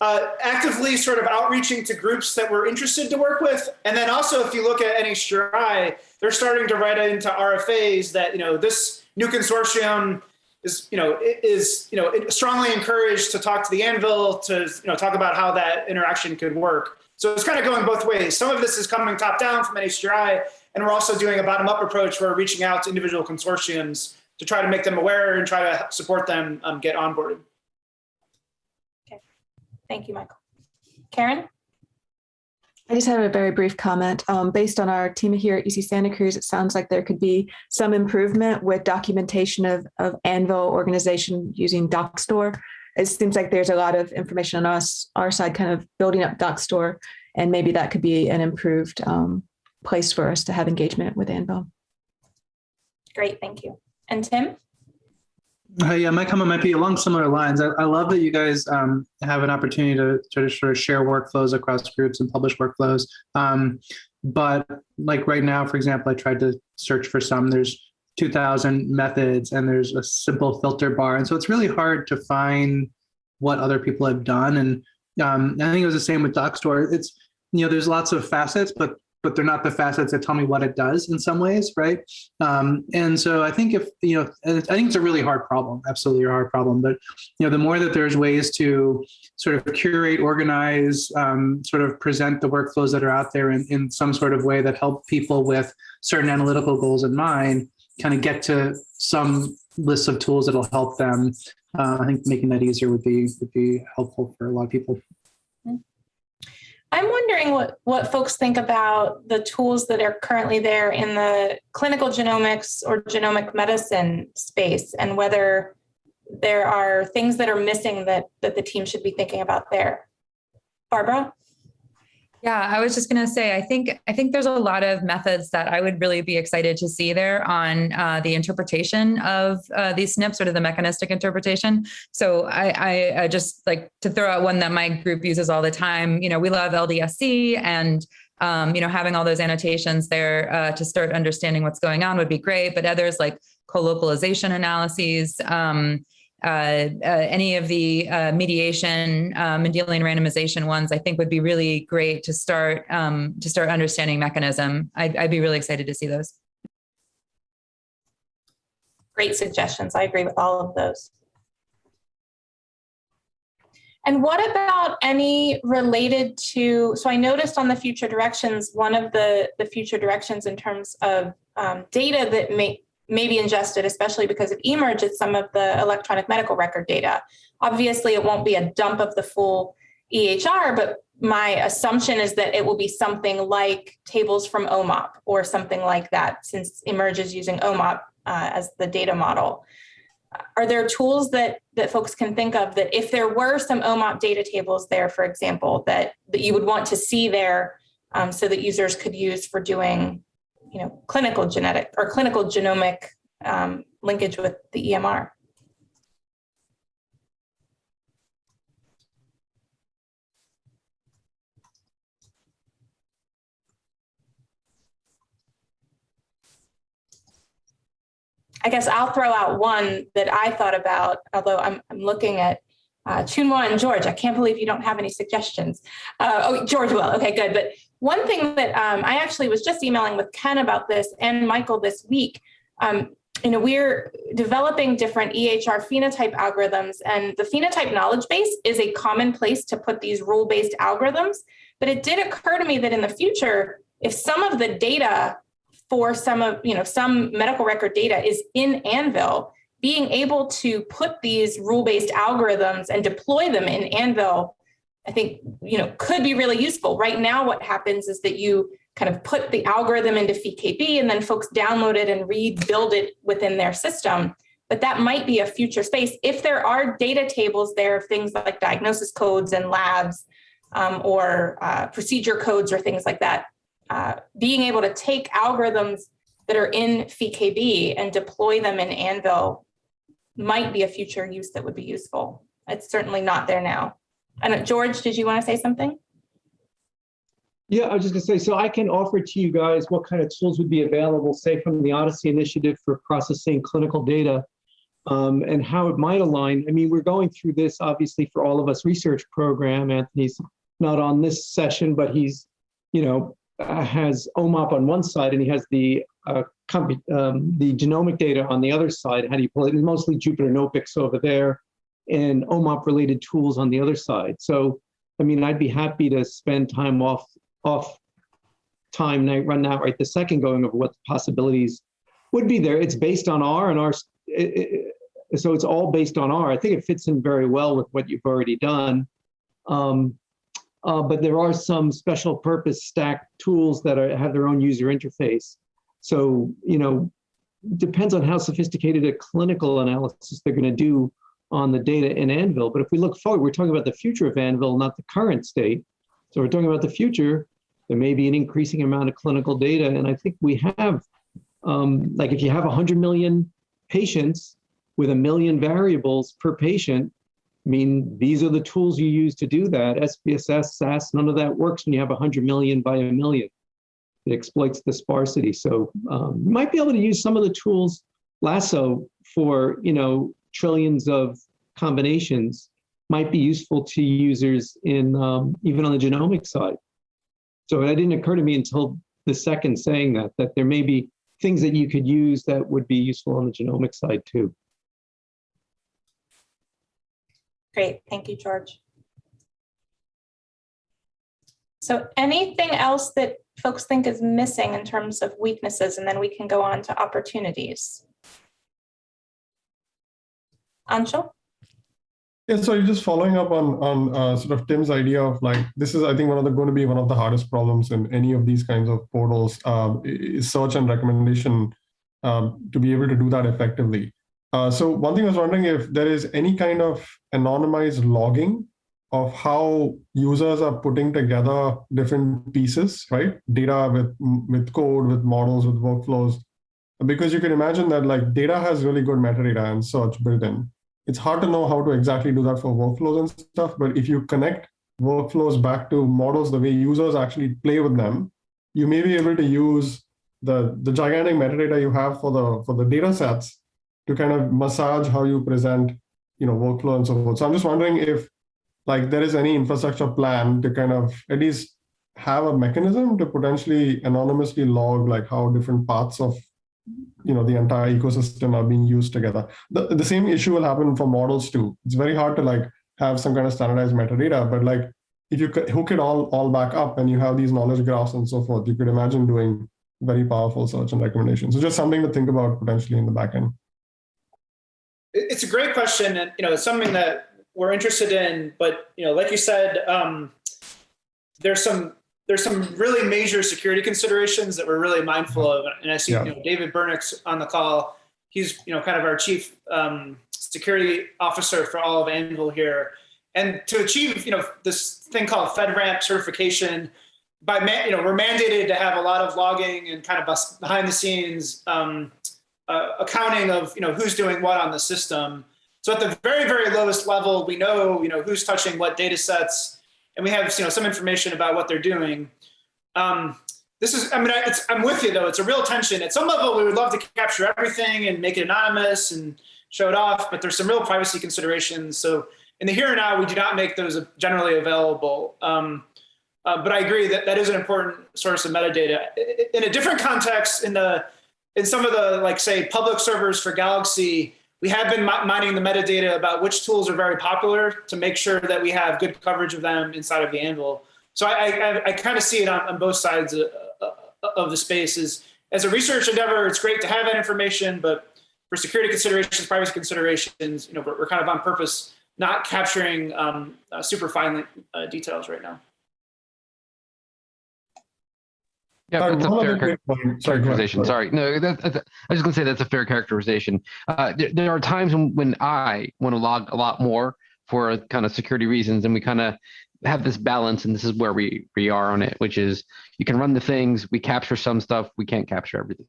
F: uh, actively sort of outreaching to groups that we're interested to work with. And then also, if you look at NHGRI, they're starting to write into RFAs that, you know, this new consortium is, you know, is, you know, strongly encouraged to talk to the Anvil to, you know, talk about how that interaction could work. So it's kind of going both ways. Some of this is coming top down from NHGRI, and we're also doing a bottom up approach where we're reaching out to individual consortiums to try to make them aware and try to support them um, get onboarded.
B: Thank you, Michael. Karen?
H: I just have a very brief comment. Um, based on our team here at UC Santa Cruz, it sounds like there could be some improvement with documentation of, of Anvil organization using Dockstore. It seems like there's a lot of information on us, our side, kind of building up Dockstore, and maybe that could be an improved um, place for us to have engagement with Anvil.
B: Great, thank you. And Tim?
J: Uh, yeah, my comment might be along similar lines. I, I love that you guys um, have an opportunity to, to sort of share workflows across groups and publish workflows. Um, but like right now, for example, I tried to search for some. There's 2,000 methods and there's a simple filter bar, and so it's really hard to find what other people have done. And um, I think it was the same with Dockstore. It's you know there's lots of facets, but but they're not the facets that tell me what it does in some ways, right? Um, and so I think if, you know, I think it's a really hard problem, absolutely a hard problem. But, you know, the more that there's ways to sort of curate, organize, um, sort of present the workflows that are out there in, in some sort of way that help people with certain analytical goals in mind, kind of get to some list of tools that'll help them. Uh, I think making that easier would be would be helpful for a lot of people.
B: I'm wondering what, what folks think about the tools that are currently there in the clinical genomics or genomic medicine space and whether there are things that are missing that, that the team should be thinking about there. Barbara?
G: Yeah, I was just gonna say, I think I think there's a lot of methods that I would really be excited to see there on uh, the interpretation of uh, these SNPs, sort of the mechanistic interpretation. So I, I, I just like to throw out one that my group uses all the time. You know, we love LDSC and um, you know having all those annotations there uh, to start understanding what's going on would be great. But others like co-localization analyses. Um, any of the uh, mediation, uh, Mendelian randomization ones, I think would be really great to start um, to start understanding mechanism. I'd, I'd be really excited to see those.
B: Great suggestions. I agree with all of those. And what about any related to, so I noticed on the future directions, one of the, the future directions in terms of um, data that may, may be ingested, especially because of eMERGE, is some of the electronic medical record data. Obviously, it won't be a dump of the full EHR, but my assumption is that it will be something like tables from OMOP or something like that, since eMERGE is using OMOP uh, as the data model. Are there tools that that folks can think of that if there were some OMOP data tables there, for example, that that you would want to see there um, so that users could use for doing, you know, clinical genetic or clinical genomic um, linkage with the EMR? I guess I'll throw out one that I thought about, although I'm, I'm looking at uh, Chunhua and George. I can't believe you don't have any suggestions. Uh, oh, George will. Okay, good. But one thing that um, I actually was just emailing with Ken about this and Michael this week. Um, you know, we're developing different EHR phenotype algorithms, and the phenotype knowledge base is a common place to put these rule-based algorithms. But it did occur to me that in the future, if some of the data for some of, you know, some medical record data is in Anvil, being able to put these rule-based algorithms and deploy them in Anvil, I think, you know, could be really useful. Right now, what happens is that you kind of put the algorithm into PheKB and then folks download it and rebuild it within their system. But that might be a future space. If there are data tables there of things like diagnosis codes and labs um, or uh, procedure codes or things like that, uh, being able to take algorithms that are in PheKB and deploy them in Anvil might be a future use that would be useful. It's certainly not there now. And George, did you want to say something?
L: Yeah, I was just gonna say, so I can offer to you guys what kind of tools would be available, say from the OHDSI Initiative for processing clinical data um, and how it might align. I mean, we're going through this obviously for all of us research program. Anthony's not on this session, but he's, you know, uh, has OMOP on one side and he has the uh, um, the genomic data on the other side. How do you pull it? It's mostly Jupyter Notebooks over there and OMOP related tools on the other side. So, I mean, I'd be happy to spend time off off time night run out right the second going over what the possibilities would be there. It's based on R and R. It, it, so it's all based on R. I think it fits in very well with what you've already done. Um, uh, but there are some special purpose stack tools that are, have their own user interface. So, you know, depends on how sophisticated a clinical analysis they're going to do on the data in Anvil. But if we look forward, we're talking about the future of Anvil, not the current state. So we're talking about the future. There may be an increasing amount of clinical data. And I think we have, um, like if you have 100 million patients with a million variables per patient, I mean, these are the tools you use to do that. SPSS, SAS, none of that works when you have 100 million by a million. It exploits the sparsity. So um, you might be able to use some of the tools Lasso for, you know, trillions of combinations might be useful to users in um, even on the genomic side. So it didn't occur to me until the second saying that, that there may be things that you could use that would be useful on the genomic side too.
B: Great, thank you, George. So anything else that folks think is missing in terms of weaknesses, and then we can go on to opportunities. Anshul?
E: Yeah, so just following up on on uh, sort of Tim's idea of like this is I think one of the going to be one of the hardest problems in any of these kinds of portals is search and recommendation um, to be able to do that effectively. Uh, so one thing I was wondering if there is any kind of anonymized logging of how users are putting together different pieces, right? Data with with code, with models, with workflows, because you can imagine that like data has really good metadata and search built in it's hard to know how to exactly do that for workflows and stuff. But if you connect workflows back to models the way users actually play with them, you may be able to use the, the gigantic metadata you have for the for the data sets to kind of massage how you present you know, workflow and so forth. So I'm just wondering if like there is any infrastructure plan to kind of at least have a mechanism to potentially anonymously log like how different parts of you know the entire ecosystem are being used together. The, the same issue will happen for models too. It's very hard to like have some kind of standardized metadata but like if you hook it all all back up and you have these knowledge graphs and so forth you could imagine doing very powerful search and recommendations. So just something to think about potentially in the back end.
F: It's a great question, and you know, it's something that we're interested in. But you know, like you said, um, there's some there's some really major security considerations that we're really mindful of. And I see
E: Yeah.
F: you know, David Burnix on the call. He's you know kind of our chief um, security officer for all of Anvil here. And to achieve you know this thing called FedRAMP certification, by man, you know we're mandated to have a lot of logging and kind of behind the scenes. Um, uh, accounting of you know who's doing what on the system. So at the very very lowest level, we know you know who's touching what data sets, and we have you know some information about what they're doing. Um, this is I mean it's, I'm with you though. It's a real tension. At some level, we would love to capture everything and make it anonymous and show it off, but there's some real privacy considerations. So in the here and now, we do not make those generally available. Um, uh, but I agree that that is an important source of metadata. In a different context, in the in some of the like say public servers for Galaxy, we have been mining the metadata about which tools are very popular to make sure that we have good coverage of them inside of the Anvil. So I, I, I kind of see it on, on both sides of, of the space. Is as a research endeavor, it's great to have that information, but for security considerations, privacy considerations, you know, we're, we're kind of on purpose not capturing um, uh, super fine uh, details right now.
M: Yeah, that's a fair
E: other
M: char-
E: point. Sorry,
M: characterization. Sorry, no, that, that's, I was just gonna say that's a fair characterization. Uh, there, there are times when, when I want to log a lot more for kind of security reasons, and we kind of have this balance, and this is where we we are on it, which is you can run the things, we capture some stuff, we can't capture everything.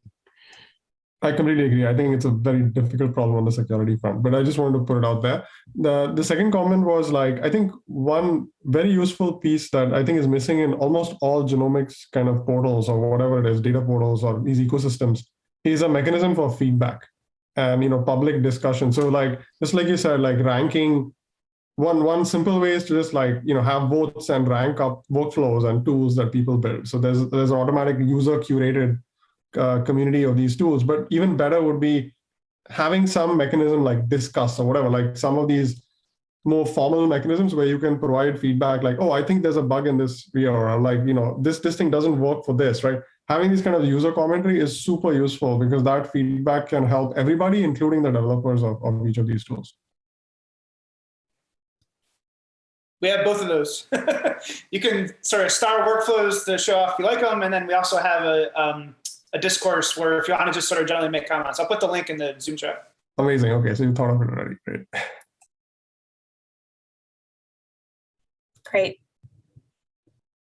E: I completely agree. I think it's a very difficult problem on the security front, but I just wanted to put it out there. The the second comment was like I think one very useful piece that I think is missing in almost all genomics kind of portals or whatever it is, data portals or these ecosystems, is a mechanism for feedback and you know public discussion. So like just like you said, like ranking one one simple way is to just like you know have votes and rank up workflows and tools that people build. So there's there's an automatic user curated uh, community of these tools. But even better would be having some mechanism like Disqus or whatever, like some of these more formal mechanisms where you can provide feedback like, oh, I think there's a bug in this here, or like, you know, this, this thing doesn't work for this, right? Having this kind of user commentary is super useful because that feedback can help everybody, including the developers of, of each of these tools.
F: We have both of those. you can sort of star workflows to show off if you like them, and then we also have a um, a discourse where if you want to just sort of generally make comments, I'll put the link in the Zoom chat.
E: Amazing. Okay, so you thought of it already. Great.
B: Great.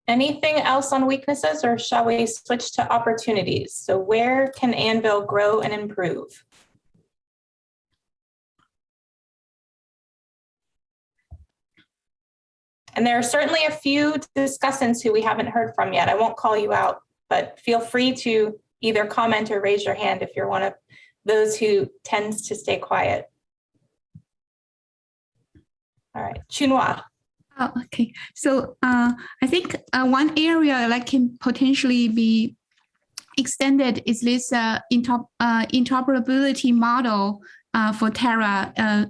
B: Anything else on weaknesses or shall we switch to opportunities? So where can Anvil grow and improve? And there are certainly a few discussants who we haven't heard from yet. I won't call you out, but feel free to either comment or raise your hand if you're one of those who tends to stay quiet. All right, Chunhua.
N: Oh, okay. So uh, I think uh, one area that can potentially be extended is this uh, uh, interoperability model uh, for Terra. Uh,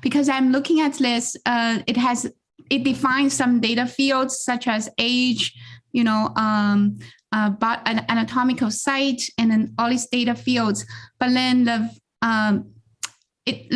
N: because I'm looking at this, it has it defines some data fields such as age, you know, um, uh, but an anatomical site, and then all these data fields. But then the um, it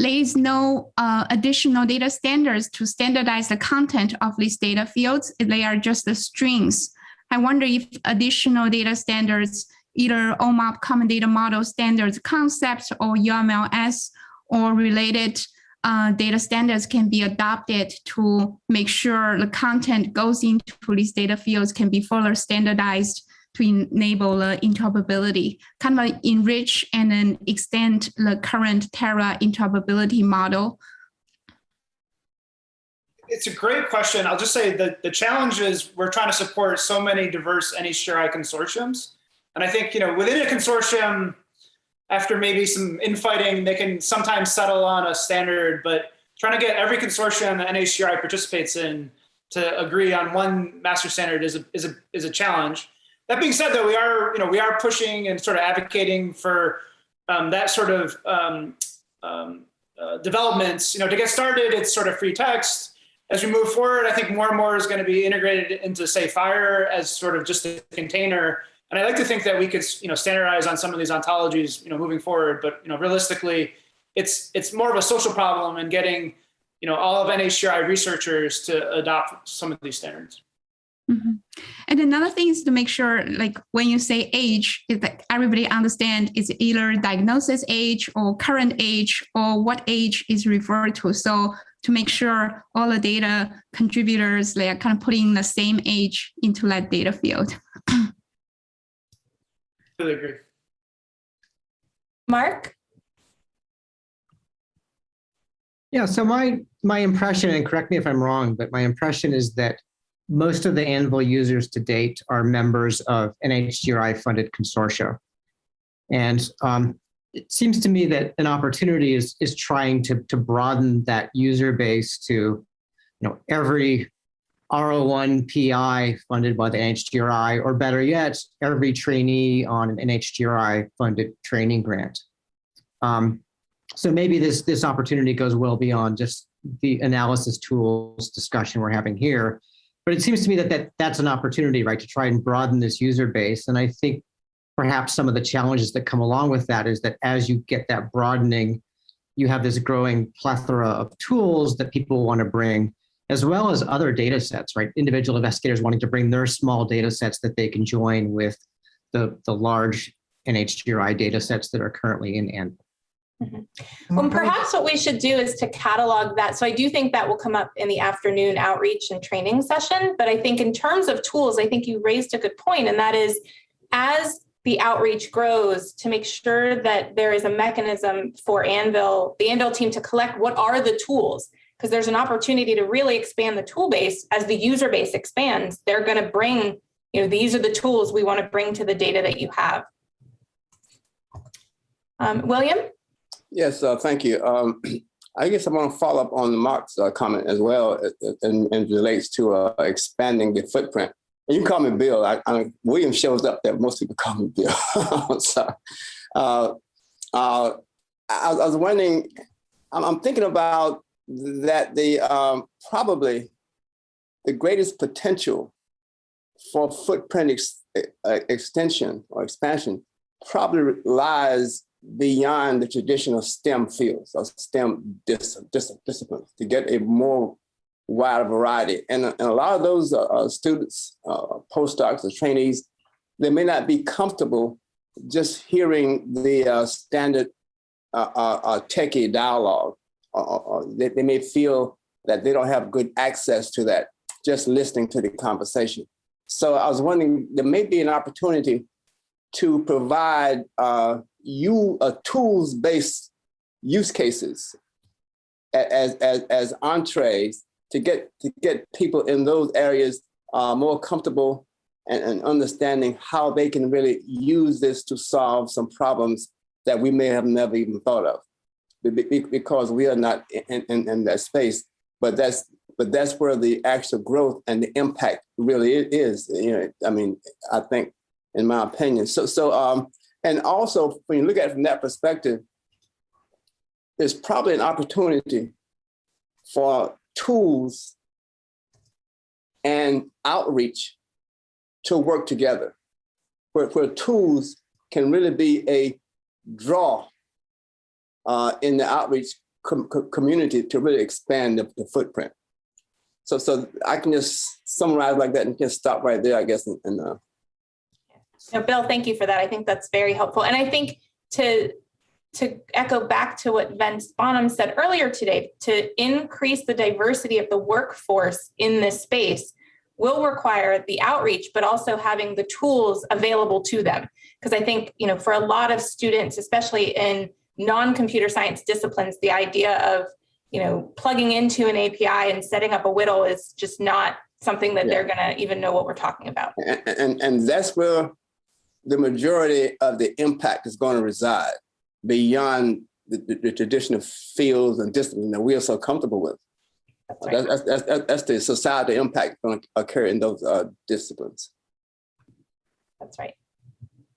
N: is no uh, additional data standards to standardize the content of these data fields. They are just the strings. I wonder if additional data standards, either OMOP Common Data Model Standards concepts or UMLS or related uh, data standards can be adopted to make sure the content goes into these data fields can be further standardized to enable the interoperability, kind of enrich and then extend the current Terra interoperability model.
F: It's a great question. I'll just say that the challenge is we're trying to support so many diverse NHGRI consortiums. And I think, you know, within a consortium, after maybe some infighting, they can sometimes settle on a standard, but trying to get every consortium that NHGRI participates in to agree on one master standard is a, is a, is a challenge. That being said, though, we are, you know, we are pushing and sort of advocating for um, that sort of um, um, uh, developments. You know, to get started, it's sort of free text. As we move forward, I think more and more is going to be integrated into, say, FHIR as sort of just a container. And I like to think that we could, you know, standardize on some of these ontologies, you know, moving forward. But you know, realistically, it's it's more of a social problem and getting, you know, all of NHGRI researchers to adopt some of these standards.
N: Mhm. And another thing is to make sure, like when you say age, is that everybody understand it's either diagnosis age or current age or what age is referred to. So to make sure all the data contributors, they are kind of putting the same age into that data field.
F: Really agree.
B: Mark?
O: Yeah, so my my impression, and correct me if I'm wrong, but my impression is that most of the Anvil users to date are members of NHGRI funded consortia. And um, it seems to me that an opportunity is is trying to to broaden that user base to, you know, every R01 PI funded by the NHGRI, or better yet, every trainee on an NHGRI funded training grant. Um, so maybe this this opportunity goes well beyond just the analysis tools discussion we're having here. But it seems to me that, that that's an opportunity, right, to try and broaden this user base. And I think perhaps some of the challenges that come along with that is that as you get that broadening, you have this growing plethora of tools that people want to bring, as well as other data sets, right? Individual investigators wanting to bring their small data sets that they can join with the, the large NHGRI data sets that are currently in Anvil. Mm-hmm.
B: Well, perhaps what we should do is to catalog that. So I do think that will come up in the afternoon outreach and training session. But I think in terms of tools, I think you raised a good point, and that is as the outreach grows to make sure that there is a mechanism for Anvil, the Anvil team to collect what are the tools, because there's an opportunity to really expand the tool base as the user base expands. They're going to bring, you know, these are the tools we want to bring to the data that you have. Um, William?
P: Yes, uh, thank you. Um, I guess I want to follow up on Mark's uh, comment as well, uh, and, and relates to uh, expanding the footprint. You call me Bill. I, I, William shows up there. Most people call me Bill. I'm. Uh, uh, I, I, was wondering. I'm, thinking about that. The um, probably the greatest potential for footprint ex, uh, extension or expansion probably lies beyond the traditional STEM fields or STEM dis, dis, disciplines to get a more wide variety. And, and a lot of those uh, uh, students, uh, postdocs or trainees, they may not be comfortable just hearing the uh, standard uh, techie dialogue. Uh, uh, uh, they, they may feel that they don't have good access to that, just listening to the conversation. So I was wondering, there may be an opportunity to provide you a tools-based use cases as, as, as entrees to get, to get people in those areas uh, more comfortable and, and understanding how they can really use this to solve some problems that we may have never even thought of because we are not in, in, in that space. But that's but that's where the actual growth and the impact really is. You know, I mean, I think, in my opinion. So so um, and also, when you look at it from that perspective, there's probably an opportunity for tools and outreach to work together, where, where tools can really be a draw uh, in the outreach com community to really expand the, the, footprint. So, so I can just summarize like that and just stop right there, I guess, and, and uh,
B: no, Bill, thank you for that. I think that's very helpful. And I think to to echo back to what Vince Bonham said earlier today, to increase the diversity of the workforce in this space will require the outreach, but also having the tools available to them. Because I think, you know, for a lot of students, especially in non-computer science disciplines, the idea of, you know, plugging into an API and setting up a WDL is just not something that yeah. they're going to even know what we're talking about.
P: And, and, and that's where the majority of the impact is going to reside beyond the, the, the traditional fields and disciplines that we are so comfortable with. That's, that's, that's, that's, that's the societal impact going to occur in those uh, disciplines.
B: That's right.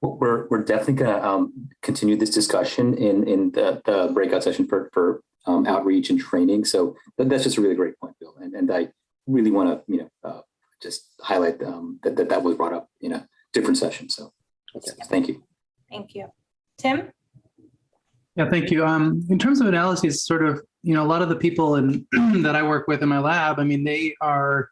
K: We're, we're definitely going to um, continue this discussion in, in the, the breakout session for, for um, outreach and training. So that's just a really great point, Bill. And, and I really want to, you know, uh, just highlight um, that, that that was brought up in a different session. So okay. thank you.
B: Thank you. Tim?
J: Yeah, thank you. Um, in terms of analyses, sort of, you know, a lot of the people in, that I work with in my lab, I mean, they are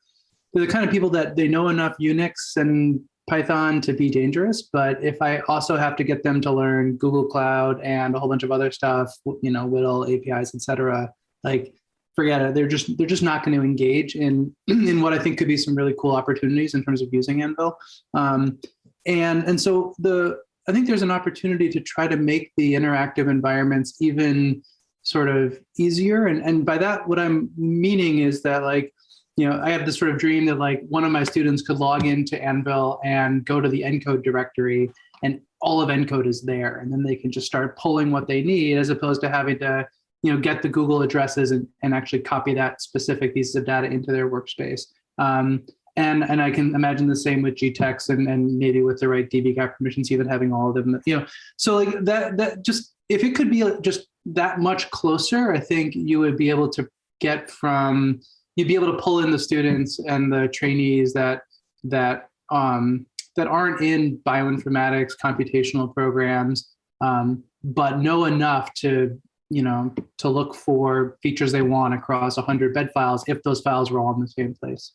J: they're the kind of people that they know enough Unix and Python to be dangerous. But if I also have to get them to learn Google Cloud and a whole bunch of other stuff, you know, WDL, APIs, et cetera, like forget it. They're just they're just not going to engage in in what I think could be some really cool opportunities in terms of using Anvil. Um, and and so the I think there's an opportunity to try to make the interactive environments even sort of easier. And, and by that, what I'm meaning is that like, you know, I have this sort of dream that like one of my students could log into Anvil and go to the ENCODE directory and all of ENCODE is there. And then they can just start pulling what they need as opposed to having to, you know, get the Google addresses and, and actually copy that specific pieces of data into their workspace. Um, and and I can imagine the same with GTEx and and maybe with the right dbGaP permissions, even having all of them. You know, so like that that just if it could be just that much closer, I think you would be able to get from you'd be able to pull in the students and the trainees that that um, that aren't in bioinformatics computational programs, um, but know enough to you know to look for features they want across 100 bed files if those files were all in the same place.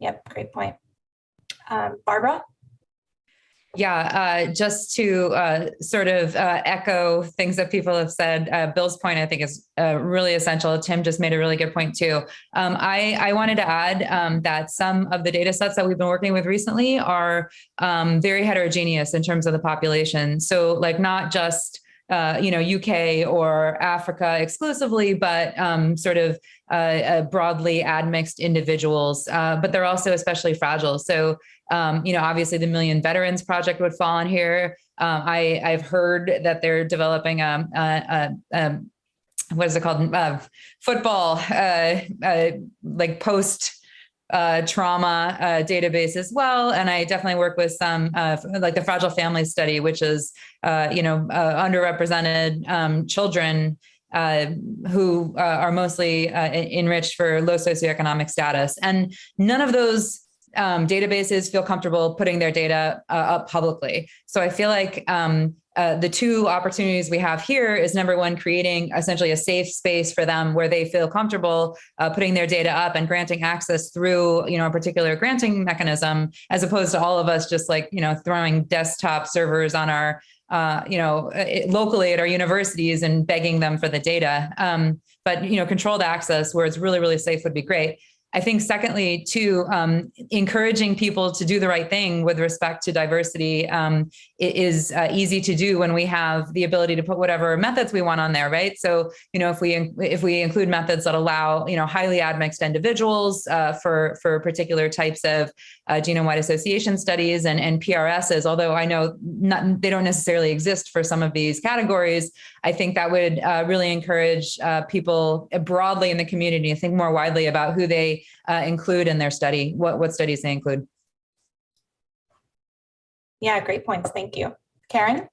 B: Yep, great point. Um, Barbara?
G: Yeah, uh, just to uh, sort of uh, echo things that people have said, uh, Bill's point I think is uh, really essential. Tim just made a really good point too. Um, I, I wanted to add um, that some of the data sets that we've been working with recently are um, very heterogeneous in terms of the population. So like not just uh, you know, UK or Africa exclusively, but um, sort of uh, uh, broadly admixed individuals, uh, but they're also especially fragile. So, um, you know, obviously the Million Veterans Project would fall in here. Um, I, I've heard that they're developing a, a, a what is it called? Uh, football, like post uh, trauma uh, database as well. And I definitely work with some uh, like the Fragile Family Study, which is, uh, you know, uh, underrepresented um, children uh, who are mostly enriched for low socioeconomic status. And none of those um, databases feel comfortable putting their data up publicly. So I feel like um, uh, the two opportunities we have here is number one, creating essentially a safe space for them where they feel comfortable uh, putting their data up and granting access through, you know, a particular granting mechanism, as opposed to all of us just like, you know, throwing desktop servers on our, uh, you know, it, locally at our universities and begging them for the data. Um, but, you know, controlled access where it's really, really safe would be great. I think secondly, too, um, encouraging people to do the right thing with respect to diversity um, is uh, easy to do when we have the ability to put whatever methods we want on there, right? So, you know, if we if we include methods that allow, you know, highly admixed individuals uh, for for particular types of uh, genome-wide association studies and, and PRSs, although I know not, they don't necessarily exist for some of these categories, I think that would uh, really encourage uh, people broadly in the community to think more widely about who they uh, include in their study, what, what studies they include.
B: Yeah, great points. Thank you. Karen?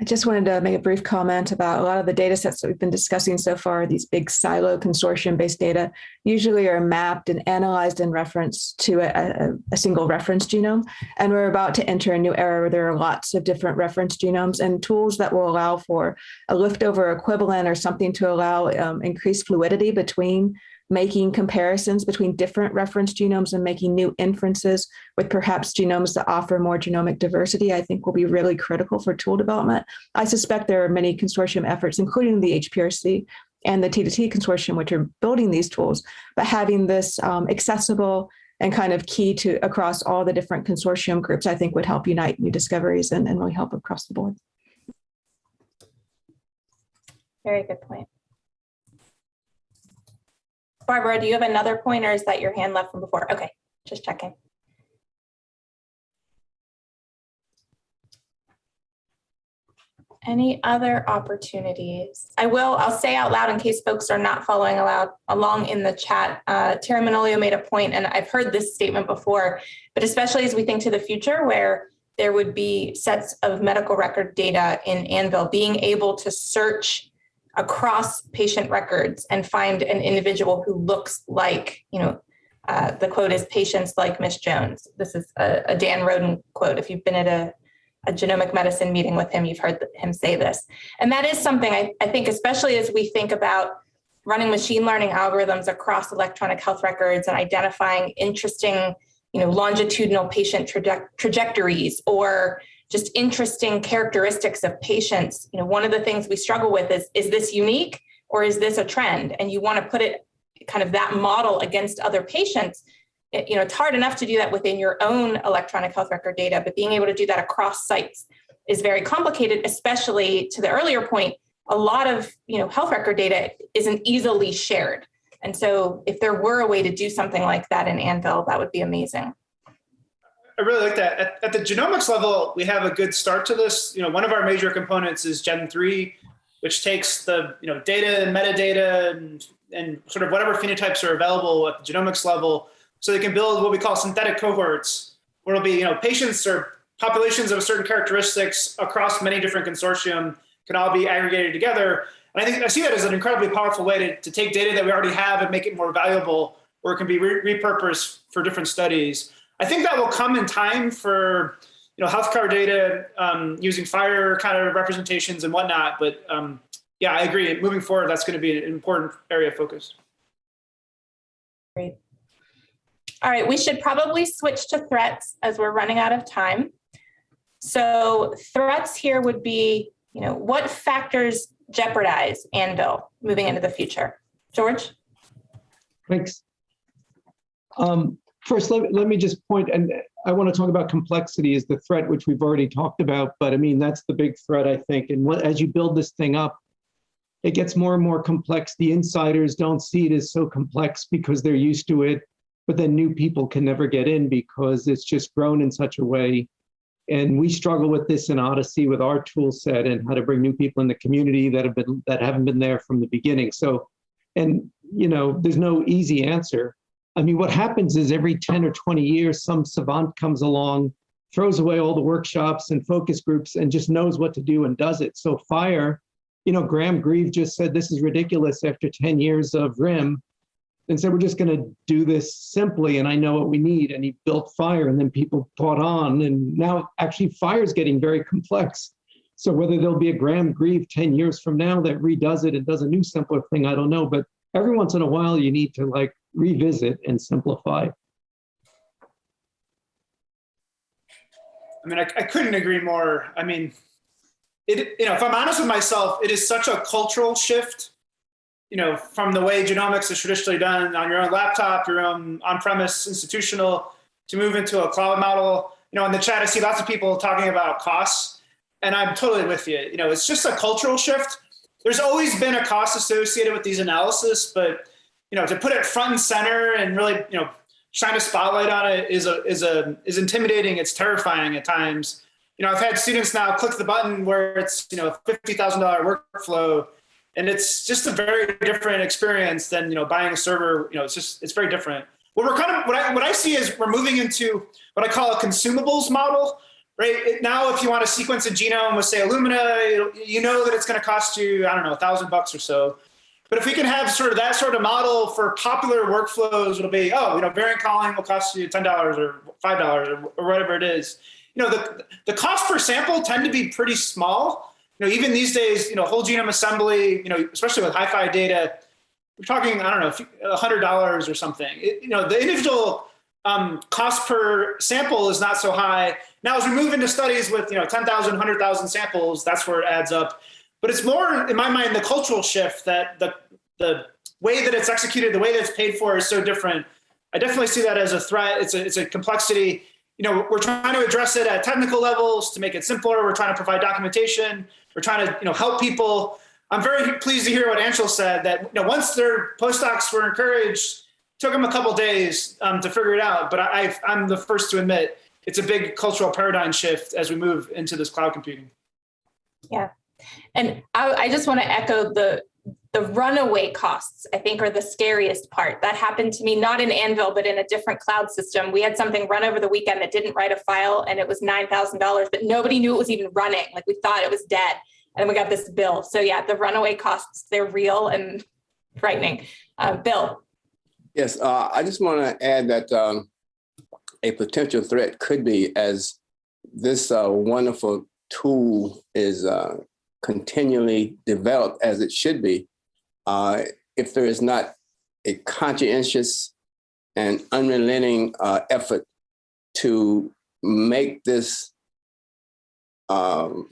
H: I just wanted to make a brief comment about a lot of the data sets that we've been discussing so far. These big silo consortium based data usually are mapped and analyzed in reference to a, a, single reference genome. And we're about to enter a new era where there are lots of different reference genomes and tools that will allow for a liftover equivalent or something to allow um, increased fluidity between making comparisons between different reference genomes and making new inferences with perhaps genomes that offer more genomic diversity, I think will be really critical for tool development. I suspect there are many consortium efforts, including the HPRC and the T2T consortium, which are building these tools, but having this um, accessible and kind of key to across all the different consortium groups, I think would help unite new discoveries and, and really help across the board.
B: Very good point. Barbara, do you have another point or is that your hand left from before? Okay, just checking. Any other opportunities? I will, I'll say out loud in case folks are not following aloud, along in the chat. Uh, Teri Manolio made a point, and I've heard this statement before, but especially as we think to the future where there would be sets of medical record data in Anvil, being able to search across patient records and find an individual who looks like, you know, uh, the quote is patients like Miss Jones. This is a, a Dan Roden quote. If you've been at a a genomic medicine meeting with him, you've heard him say this. And that is something I, I think, especially as we think about running machine learning algorithms across electronic health records and identifying interesting, you know, longitudinal patient traje trajectories or just interesting characteristics of patients. You know, one of the things we struggle with is, is this unique or is this a trend? And you want to put it kind of that model against other patients it, you know, it's hard enough to do that within your own electronic health record data, but being able to do that across sites is very complicated, especially to the earlier point, a lot of, you know, health record data isn't easily shared. And so if there were a way to do something like that in Anvil, that would be amazing.
F: I really like that. At, at, the genomics level, we have a good start to this. You know, one of our major components is Gen3, which takes the you know data and metadata and, and sort of whatever phenotypes are available at the genomics level so they can build what we call synthetic cohorts, where it'll be you know patients or populations of certain characteristics across many different consortium can all be aggregated together. And I think I see that as an incredibly powerful way to, to take data that we already have and make it more valuable, where it can be re repurposed for different studies. I think that will come in time for you know healthcare data um, using FHIR kind of representations and whatnot. But um, yeah, I agree. Moving forward, that's going to be an important area of focus.
B: Great. All right, we should probably switch to threats as we're running out of time. So threats here would be, you know, what factors jeopardize Anvil moving into the future? George?
L: Thanks. Um, first, let, let me just point, and I want to talk about complexity as the threat, which we've already talked about, but I mean, that's the big threat, I think. And what, as you build this thing up, it gets more and more complex. The insiders don't see it as so complex because they're used to it but then new people can never get in because it's just grown in such a way. And we struggle with this in OHDSI with our tool set and how to bring new people in the community that have been that haven't been there from the beginning. So, and you know, there's no easy answer. I mean, what happens is every 10 or 20 years, some savant comes along, throws away all the workshops and focus groups and just knows what to do and does it. So FHIR, you know, Graham Grieve just said this is ridiculous after 10 years of RIM and said, we're just going to do this simply and I know what we need. And he built FHIR and then people caught on. And now actually FHIR is getting very complex. So whether there'll be a Graham Grieve 10 years from now that redoes it and does a new simpler thing, I don't know. But every once in a while you need to like revisit and simplify.
F: I mean, I, I couldn't agree more. I mean, it, you know, if I'm honest with myself, it is such a cultural shift you know, from the way genomics is traditionally done on your own laptop, your own on-premise institutional, to move into a cloud model. You know, in the chat, I see lots of people talking about costs, and I'm totally with you. You know, it's just a cultural shift. There's always been a cost associated with these analysis, but you know, to put it front and center and really, you know, shine a spotlight on it is a is a is intimidating. It's terrifying at times. You know, I've had students now click the button where it's you know a fifty thousand dollar workflow and it's just a very different experience than you know buying a server. You know, it's just it's very different. What we're kind of what I what I see is we're moving into what I call a consumables model. Right it, now, if you want to sequence a genome with say Illumina, you know that it's going to cost you I don't know a thousand bucks or so. But if we can have sort of that sort of model for popular workflows, it'll be oh you know variant calling will cost you ten dollars or five dollars or, or whatever it is. You know the the cost per sample tend to be pretty small you know, even these days, you know, whole genome assembly, you know, especially with HiFi data, we're talking, I don't know, $100 or something. It, you know, the individual um, cost per sample is not so high. Now, as we move into studies with, you know, 10,000, 100,000 samples, that's where it adds up. But it's more, in my mind, the cultural shift that the, the way that it's executed, the way that it's paid for is so different. I definitely see that as a threat. It's a, it's a complexity. You know, we're trying to address it at technical levels to make it simpler. We're trying to provide documentation. We're trying to you know help people. I'm very pleased to hear what Anshul said that you know once their postdocs were encouraged, took them a couple days um, to figure it out. But I, I'm the first to admit it's a big cultural paradigm shift as we move into this cloud computing.
B: Yeah. And I, I just want to echo the the runaway costs, I think, are the scariest part. That happened to me, not in Anvil, but in a different cloud system. We had something run over the weekend that didn't write a file and it was $9,000, but nobody knew it was even running. Like we thought it was dead. And we got this bill. So yeah, the runaway costs, they're real and frightening. Uh, Bill.
P: Yes, uh, I just want to add that um, a potential threat could be as this uh, wonderful tool is uh, continually developed as it should be. Uh, if there is not a conscientious and unrelenting uh, effort to make this um,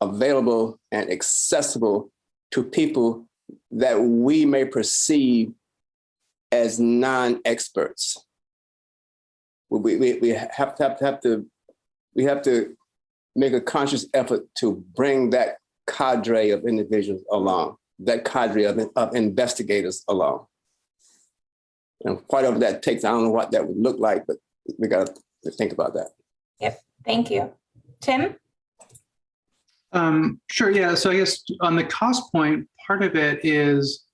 P: available and accessible to people that we may perceive as non-experts. We, we, we have to have, to have to we have to make a conscious effort to bring that cadre of individuals along, that cadre of, of investigators along. And whatever that takes, I don't know what that would look like, but we got to think about that.
B: Yep, thank you. Tim?
J: Um, sure, yeah. So I guess on the cost point, part of it is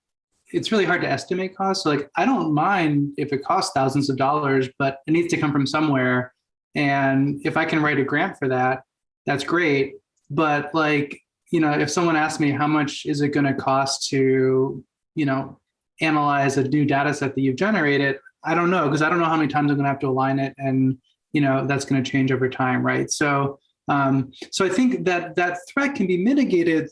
J: it's really hard to estimate costs. So like I don't mind if it costs thousands of dollars, but it needs to come from somewhere. And if I can write a grant for that, that's great. But like, you know, if someone asks me how much is it going to cost to, you know, analyze a new data set that you've generated, I don't know, because I don't know how many times I'm going to have to align it. And, you know, that's going to change over time, right? So, um, so I think that that threat can be mitigated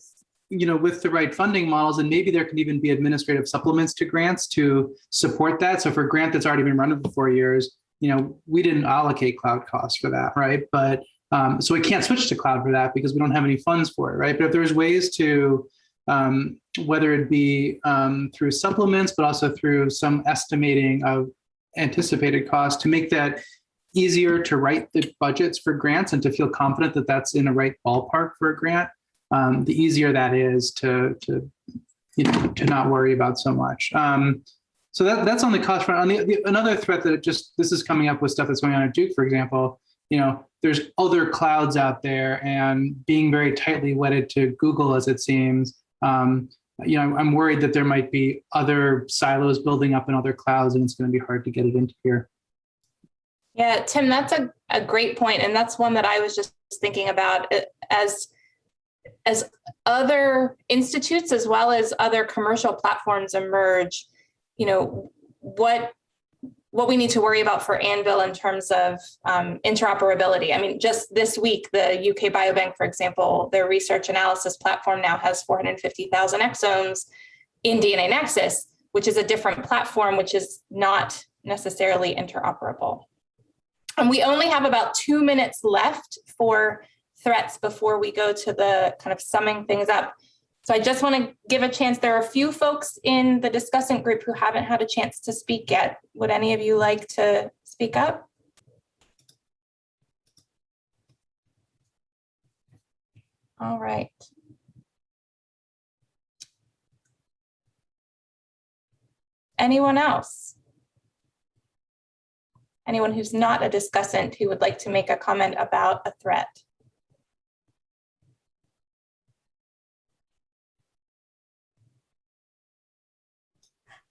J: you know, with the right funding models, and maybe there can even be administrative supplements to grants to support that. So for a grant that's already been running for four years, you know, we didn't allocate cloud costs for that, right? But um, so we can't switch to cloud for that because we don't have any funds for it, right? But if there's ways to, um, whether it be um, through supplements, but also through some estimating of anticipated costs to make that easier to write the budgets for grants and to feel confident that that's in the right ballpark for a grant, um, the easier that is to, to, you know, to not worry about so much. Um, so that, that's on the cost front. On the, the, another threat that just, this is coming up with stuff that's going on at Duke, for example, you know, there's other clouds out there and being very tightly wedded to Google as it seems, um, you know, I'm worried that there might be other silos building up in other clouds and it's going to be hard to get it into here.
B: Yeah, Tim, that's a, a great point, And that's one that I was just thinking about uh, as as other institutes as well as other commercial platforms emerge, you know, what what we need to worry about for Anvil in terms of um, interoperability. I mean, just this week, the UK Biobank, for example, their research analysis platform now has 450,000 exomes in DNAnexus, which is a different platform, which is not necessarily interoperable. And we only have about two minutes left for threats before we go to the kind of summing things up. So I just want to give a chance. There are a few folks in the discussant group who haven't had a chance to speak yet. Would any of you like to speak up? All right. Anyone else? Anyone who's not a discussant who would like to make a comment about a threat?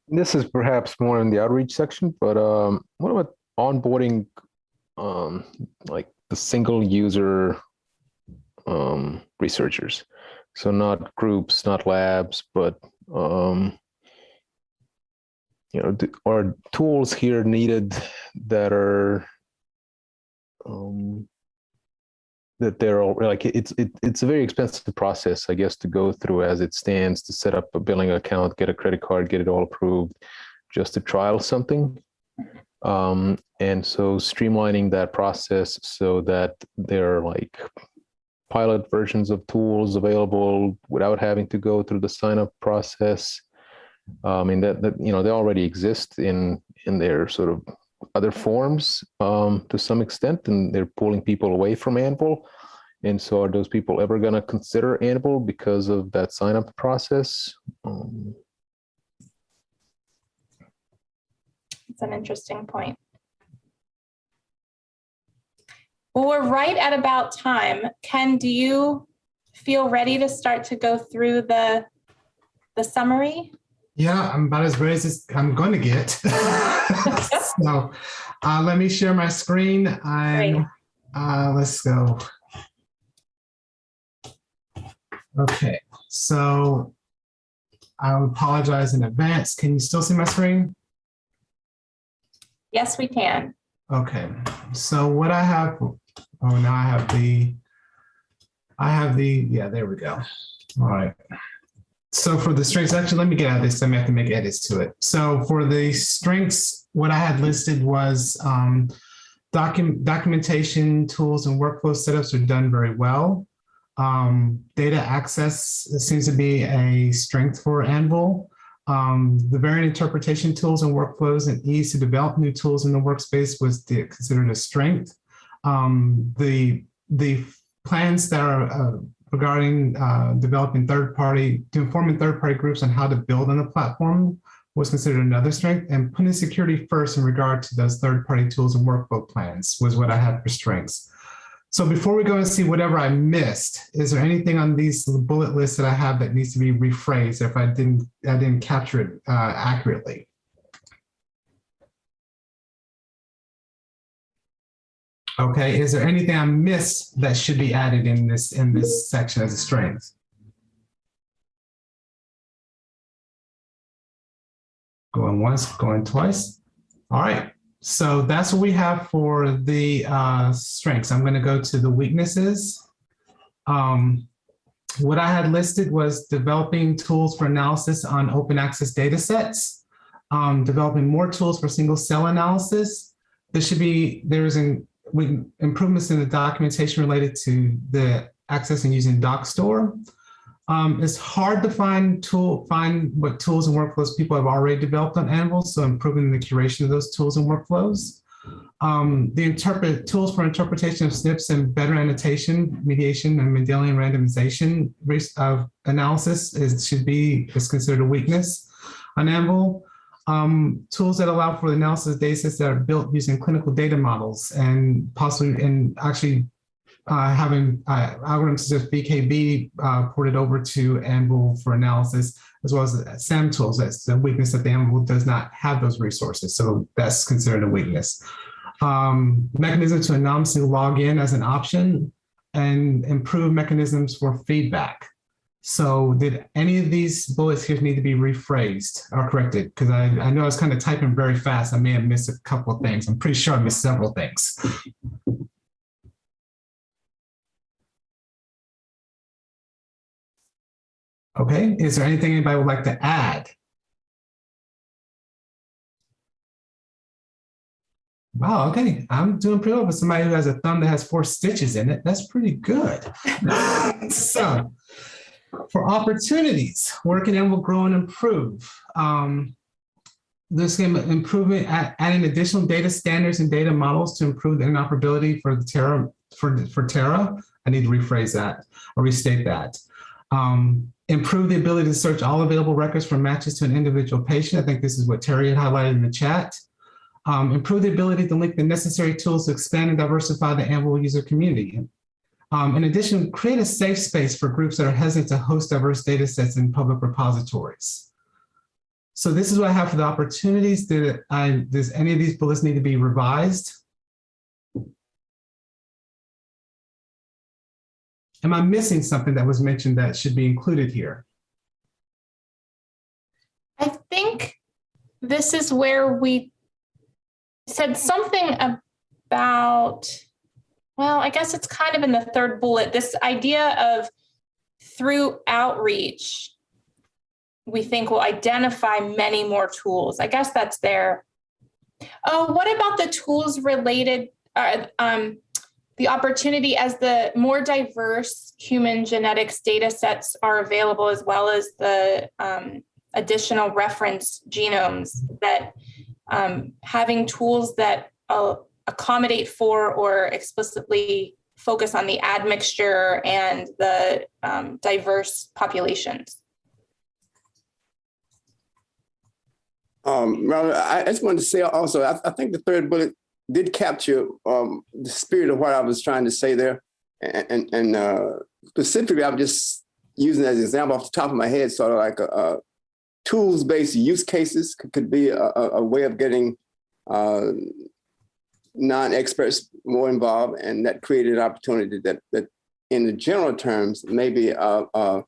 Q: This is perhaps more in the outreach section, but um, what about onboarding, um, like the single user um, researchers? So not groups, not labs, but um, you know, are tools here needed that are um, that they're all like it's it, it's a very expensive process i guess to go through as it stands to set up a billing account get a credit card get it all approved just to trial something. Um, and so streamlining that process so that there are like pilot versions of tools available without having to go through the sign up process i mean that, that you know they already exist in in their sort of other forms um, to some extent, and they're pulling people away from Anvil. And so are those people ever going to consider Anvil because of that sign up process? Um,
B: it's an interesting point. Well, we're right at about time. Ken, do you feel ready to start to go through the, the summary?
A: Yeah, I'm about as ready as I'm going to get. so uh, let me share my screen and uh, let's go. Okay, so I apologize in advance. Can you still see my screen?
B: Yes, we can.
A: Okay, so what I have, oh, now I have the, I have the, yeah, there we go. All right. So for the strengths, actually, let me get out of this. I may have to make edits to it. So for the strengths, what I had listed was um, document documentation tools and workflow setups are done very well. Um, data access seems to be a strength for Anvil. Um, the variant interpretation tools and workflows and ease to develop new tools in the workspace was the, considered a strength. Um, the, the plans that are uh, regarding uh, developing third-party, to informing third-party groups on how to build on the platform was considered another strength and putting security first in regard to those third-party tools and workflow plans was what I had for strengths. So before we go and see whatever I missed, is there anything on these bullet lists that I have that needs to be rephrased if I didn't, I didn't capture it uh, accurately? Okay, is there anything I missed that should be added in this in this section as a strength? Going once, going twice. All right, so that's what we have for the uh, strengths. I'm going to go to the weaknesses. Um, what I had listed was developing tools for analysis on open access data sets, um, developing more tools for single cell analysis. There should be, there's an with improvements in the documentation related to the accessing using Dockstore. Um, it's hard to find tool find what tools and workflows people have already developed on Anvil, so improving the curation of those tools and workflows. Um, the interpret tools for interpretation of SNPs and better annotation, mediation, and Mendelian randomization of analysis is should be is considered a weakness on Anvil um, tools that allow for the analysis of data sets that are built using clinical data models and possibly and actually uh, having uh, algorithms such as PheKB uh, ported over to Anvil for analysis, as well as SAMtools. That's a weakness that the Anvil does not have those resources. So that's considered a weakness. Um, mechanism to anonymously log in as an option and improve mechanisms for feedback. So did any of these bullets here need to be rephrased or corrected? Because I, I know I was kind of typing very fast. I may have missed a couple of things. I'm pretty sure I missed several things. Okay, is there anything anybody would like to add? Wow, okay. I'm doing pretty well for somebody who has a thumb that has four stitches in it. That's pretty good. so for opportunities, working and will grow and improve. Um, this game improvement, adding additional data standards and data models to improve the interoperability for the Terra for for Terra. I need to rephrase that or restate that. Um, improve the ability to search all available records for matches to an individual patient. I think this is what Teri had highlighted in the chat. Um, improve the ability to link the necessary tools to expand and diversify the Anvil user community. Um, in addition, create a safe space for groups that are hesitant to host diverse data sets in public repositories. So this is what I have for the opportunities. Did I, does any of these bullets need to be revised? Am I missing something that was mentioned that should be included here?
B: I think this is where we said something about well, I guess it's kind of in the third bullet, this idea of through outreach, we think will identify many more tools. I guess that's there. Oh, what about the tools related, uh, um, the opportunity as the more diverse human genetics data sets are available, as well as the um, additional reference genomes that um, having tools that uh, accommodate for or explicitly focus on the admixture and the um, diverse populations?
P: Um, I just wanted to say also, I, I think the third bullet did capture um, the spirit of what I was trying to say there. And, and, and uh, specifically, I'm just using as an example off the top of my head, sort of like a, a tools-based use cases could, could be a, a, way of getting uh, non-experts more involved, and that created an opportunity that, that in the general terms, maybe a, a,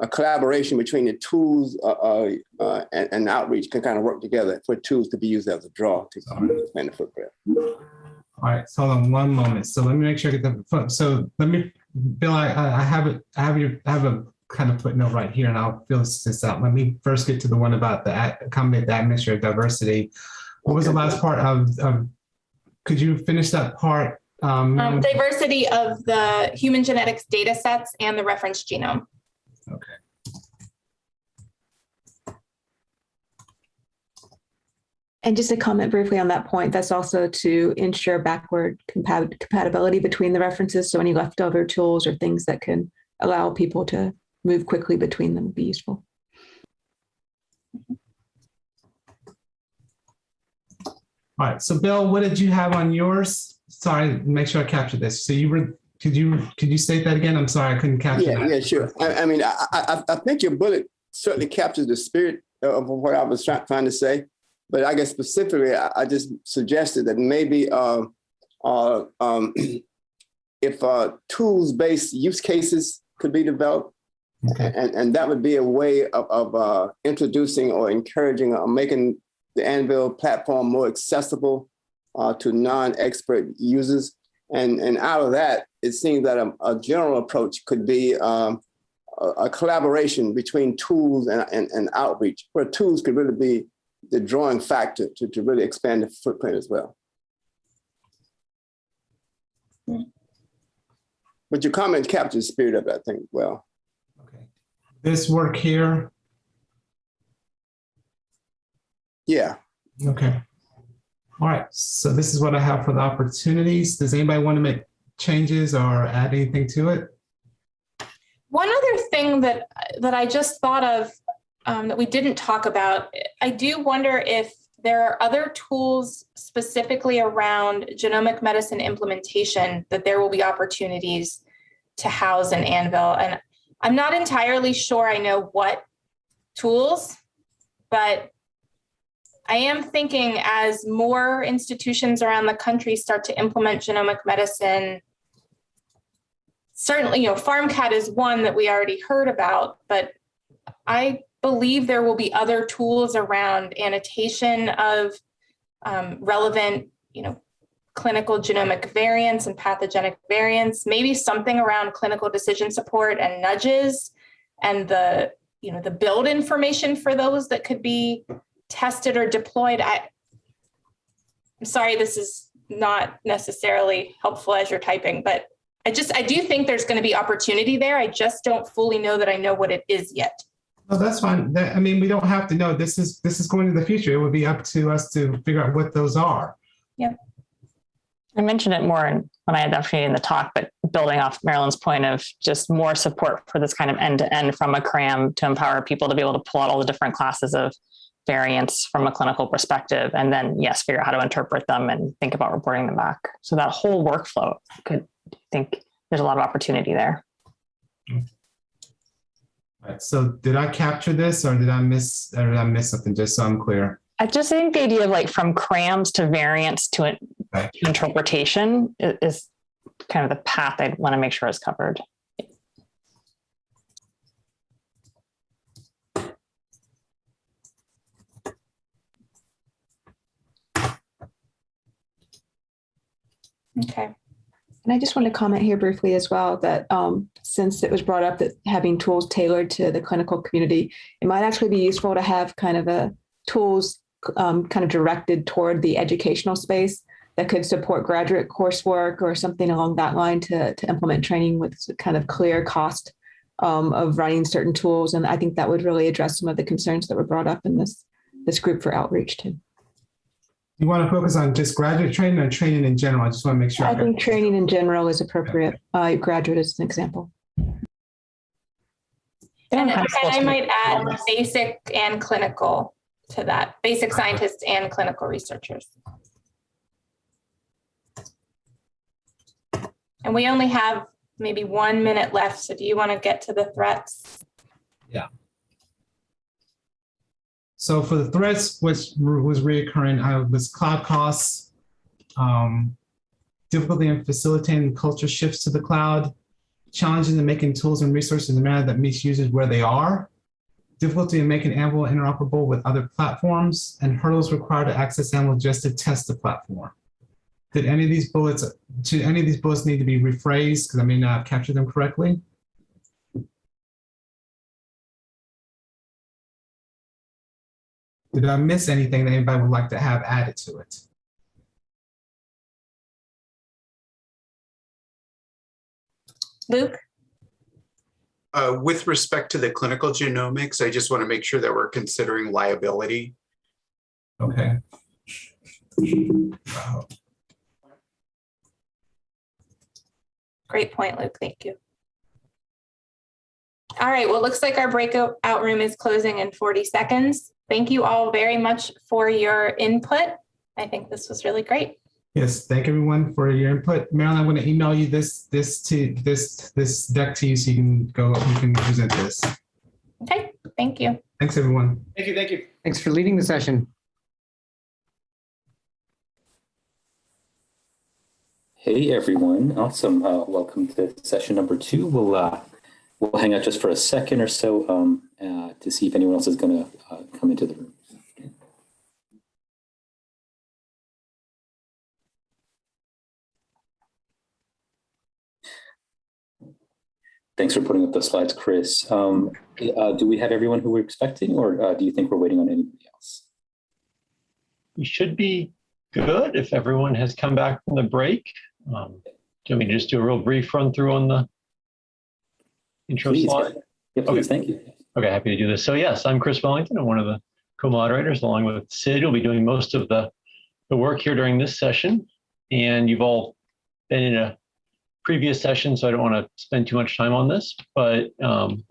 P: a collaboration between the tools uh, uh, uh, and, and outreach can kind of work together for tools to be used as a draw to expand the footprint.
A: All right, so hold on one moment. So let me make sure I get the, so let me, Bill, I, I have it, I have your, I have a kind of footnote right here and I'll fill this out. Let me first get to the one about the accommodate the of diversity. What was the last part of, of, could you finish that part? Um,
B: Um, diversity of the human genetics data sets and the reference genome. Okay.
H: And just a comment briefly on that point, that's also to ensure backward compat- compatibility between the references. So any leftover tools or things that can allow people to move quickly between them would be useful.
A: All right, so Bill, what did you have on yours? Sorry, make sure I captured this. So you were, could you, could you state that again? I'm sorry, I couldn't capture
P: Yeah,
A: that.
P: yeah, sure. I, I mean, I, I, I think your bullet certainly captures the spirit of what I was try, trying to say. But I guess specifically, I, I just suggested that maybe uh, uh, um, if uh, tools-based use cases could be developed, and, and that would be a way of, of uh, introducing or encouraging or making the Anvil platform more accessible uh, to non-expert users. And, and out of that, it seems that a, a general approach could be um, a, a collaboration between tools and, and, and outreach, where tools could really be the drawing factor to, to really expand the footprint as well. But your comment captures the spirit of it, I think, well. Okay.
A: This work here,
P: Yeah.
A: okay. All right, so this is what I have for the opportunities. Does anybody want to make changes or add anything to it?
B: One other thing that that I just thought of um, that we didn't talk about, I do wonder if there are other tools specifically around genomic medicine implementation that there will be opportunities to house in Anvil. And I'm not entirely sure I know what tools, but I am thinking as more institutions around the country start to implement genomic medicine, certainly, you know, PharmCAT is one that we already heard about, but I believe there will be other tools around annotation of um, relevant, you know, clinical genomic variants and pathogenic variants, maybe something around clinical decision support and nudges and the, you know, the build information for those that could be tested or deployed. I, I'm sorry, this is not necessarily helpful as you're typing, but I just, I do think there's going to be opportunity there. I just don't fully know that I know what it is yet.
A: No, that's fine. That, I mean, we don't have to know. This is, this is going to the future. It would be up to us to figure out what those are.
B: Yeah.
D: I mentioned it more in, when I had the opportunity in the talk, but building off Marilyn's point of just more support for this kind of end to end from a CRAM to empower people to be able to pull out all the different classes of variants from a clinical perspective. And then, yes, figure out how to interpret them and think about reporting them back. So that whole workflow could I think there's a lot of opportunity there.
A: Right. So did I capture this or did I miss, or did I miss something? Just so I'm clear.
D: I just think the idea of like from crams to variants to, to interpretation is, is kind of the path I'd want to make sure is covered.
B: Okay.
H: And I just want to comment here briefly as well that um, since it was brought up that having tools tailored to the clinical community, it might actually be useful to have kind of a tools um, kind of directed toward the educational space that could support graduate coursework or something along that line to, to implement training with kind of clear cost um, of running certain tools. And I think that would really address some of the concerns that were brought up in this, this group for outreach too.
A: You want to focus on just graduate training or training in general? I just want to make sure.
H: I think training in general is appropriate. Uh, graduate is an example.
B: And, and I might add basic and clinical to that, basic scientists and clinical researchers. And we only have maybe one minute left. So do you want to get to the threats?
A: So for the threats, which was reoccurring, uh, was cloud costs, um, difficulty in facilitating culture shifts to the cloud, challenges in making tools and resources in a manner that meets users where they are, difficulty in making Anvil interoperable with other platforms, and hurdles required to access Anvil just to test the platform. Did any of these bullets, do any of these bullets need to be rephrased? Because I may not have captured them correctly. Did I miss anything that anybody would like to have added to it?
B: Luke?
I: Uh, with respect to the clinical genomics, I just want to make sure that we're considering liability.
A: Okay.
B: Great point, Luke. Thank you. All right, well, it looks like our breakout room is closing in 40 seconds. Thank you all very much for your input. I think this was really great.
A: Yes, thank everyone for your input. Marilyn, I'm going to email you this this to this this deck to you so you can go you can present this.
B: Okay, thank you.
A: Thanks, everyone.
F: Thank you, thank you.
O: Thanks for leading the session.
K: Hey, everyone. Awesome. Uh, welcome to session number two. We'll, uh, we'll hang out just for a second or so um, uh, to see if anyone else is going to uh, come into the room. Thanks for putting up the slides, Chris. Um, uh, do we have everyone who we're expecting, or uh, do you think we're waiting on anybody else?
R: We should be good if everyone has come back from the break. Um, do you want me to just do a real brief run through on the intro
K: Please,
R: slide?
K: Yeah, please, thank you.
R: Okay, happy to do this. So yes, I'm Chris Wellington. I'm one of the co-moderators along with Sid. We'll be doing most of the, the work here during this session. And you've all been in a previous session, so I don't want to spend too much time on this. But um,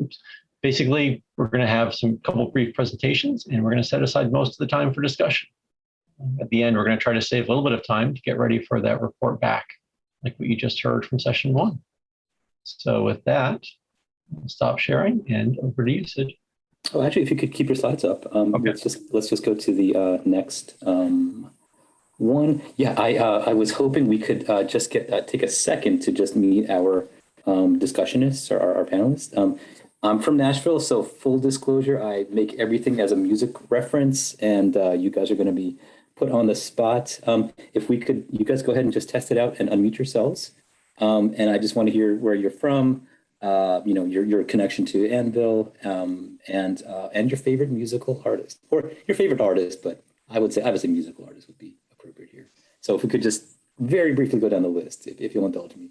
R: basically, we're going to have some couple brief presentations and we're going to set aside most of the time for discussion. At the end, we're going to try to save a little bit of time to get ready for that report back, like what you just heard from session one. So with that, stop sharing and over to you, Sid.
K: Oh, actually, if you could keep your slides up, um, let's just let's just go to the uh, next um, one. Yeah, I uh, I was hoping we could uh, just get uh, take a second to just meet our um, discussionists or our, our panelists. Um, I'm from Nashville, so full disclosure, I make everything as a music reference, and uh, you guys are going to be put on the spot. Um, if we could, you guys go ahead and just test it out and unmute yourselves. Um, and I just want to hear where you're from, uh, you know, your, your connection to Anvil, um, and, uh, and your favorite musical artist, or your favorite artist, but I would say, I would say musical artist would be appropriate here. So if we could just very briefly go down the list, if, if you'll indulge me.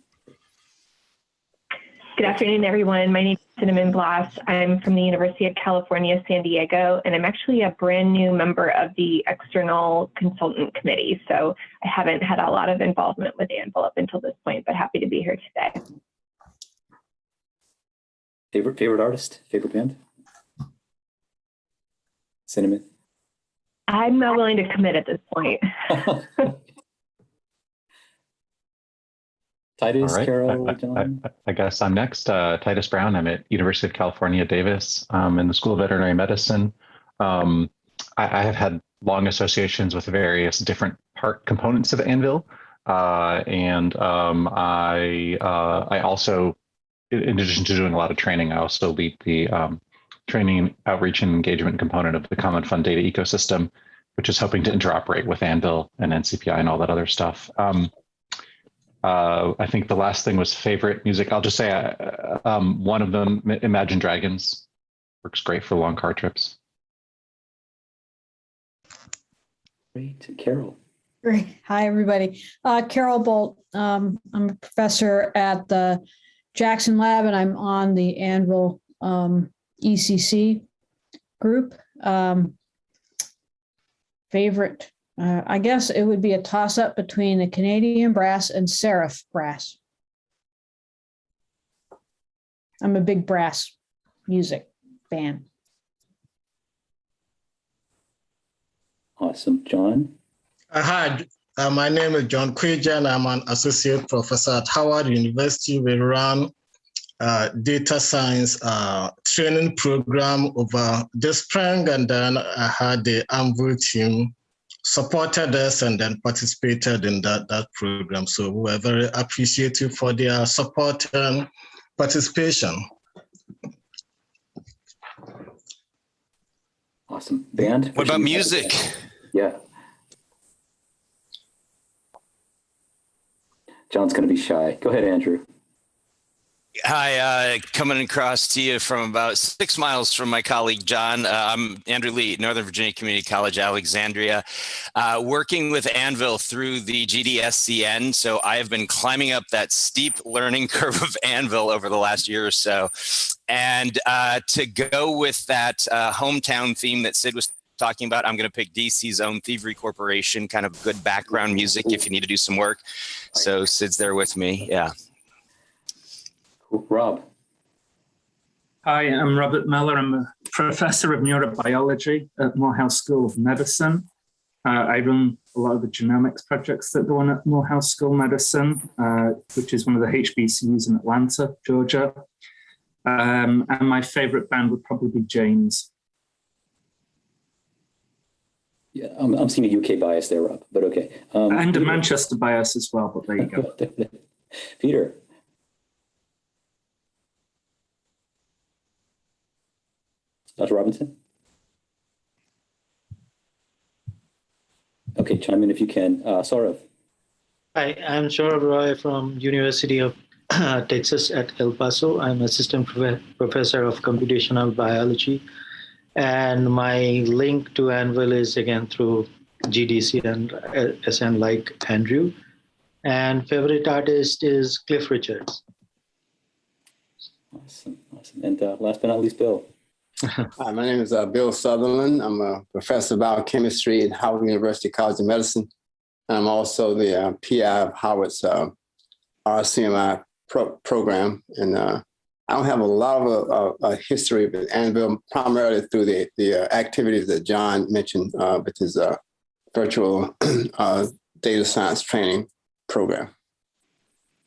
S: Good afternoon, everyone. My name is Cinnamon Bloss. I'm from the University of California, San Diego, and I'm actually a brand new member of the External Consultant Committee. So I haven't had a lot of involvement with Anvil up until this point, but happy to be here today.
K: Favorite, favorite artist, favorite band? Cinnamon?
S: I'm not willing to commit at this point.
K: Titus,
T: All right.
K: Carol,
T: I, I- I- I guess I'm next. Uh, Titus Brown. I'm at University of California, Davis, um, in the School of Veterinary Medicine. Um, I, I have had long associations with various different part components of Anvil, uh, and um, I uh, I also, in in addition to doing a lot of training, I also lead the um, training, outreach, and engagement component of the Common Fund data ecosystem, which is hoping to interoperate with Anvil and NCPI and all that other stuff. Um, uh, I think the last thing was favorite music. I'll just say uh, um, one of them, Imagine Dragons, works great for long car trips.
K: Great, Carol.
U: Great. Hi, everybody. Uh, Carol Bult. Um, I'm a professor at the Jackson Lab, and I'm on the Anvil um, ECC group. Um, favorite, uh, I guess it would be a toss up between the Canadian brass and serif brass. I'm a big brass music fan.
K: Awesome, John?
V: Uh, hi,
W: Uh, my name is John Quijan. I'm an associate professor at Howard University. We run uh, data science uh, training program over the spring, and then I had the Anvil team supported us and then participated in that, that program. So we were very appreciative for their support and participation.
K: Awesome. Band?
V: What about music?
K: Yeah. John's going to be shy. Go ahead, Andrew.
V: Hi, uh, coming across to you from about six miles from my colleague John. Uh, I'm Andrew Lee, Northern Virginia Community College, Alexandria, uh, working with Anvil through the GDSCN. So I have been climbing up that steep learning curve of Anvil over the last year or so. And uh, to go with that uh, hometown theme that Sid was talking about, I'm going to pick DC's own Thievery Corporation, kind of good background music if you need to do some work. So Sid's there with me. Yeah.
K: Rob.
X: Hi, I'm Robert Miller. I'm a professor of neurobiology at Morehouse School of Medicine. Uh, I run a lot of the genomics projects that go on at Morehouse School of Medicine, uh, which is one of the HBCUs in Atlanta, Georgia. Um, and my favorite band would probably be James.
K: Yeah, I'm, I'm seeing a UK bias there, Rob, but okay. Um,
X: and a Manchester bias as well, but there you go.
K: Peter. Dr. Robinson? Okay, chime in if you can. Uh, Saurav.
Y: Hi, I'm Saurav Roy from University of Texas at El Paso. I'm assistant prof professor of computational biology. And my link to Anvil is again through GDC and SN like Andrew. And favorite artist is Cliff Richards.
K: Awesome, awesome. And uh, last but not least, Bill.
P: Hi, my name is uh, Bill Southerland. I'm a professor of biochemistry at Howard University College of Medicine. And I'm also the uh, PI of Howard's uh, RCMI pro program. And uh, I don't have a lot of a, a history with Anvil, primarily through the, the uh, activities that John mentioned, uh, with his virtual data science training program.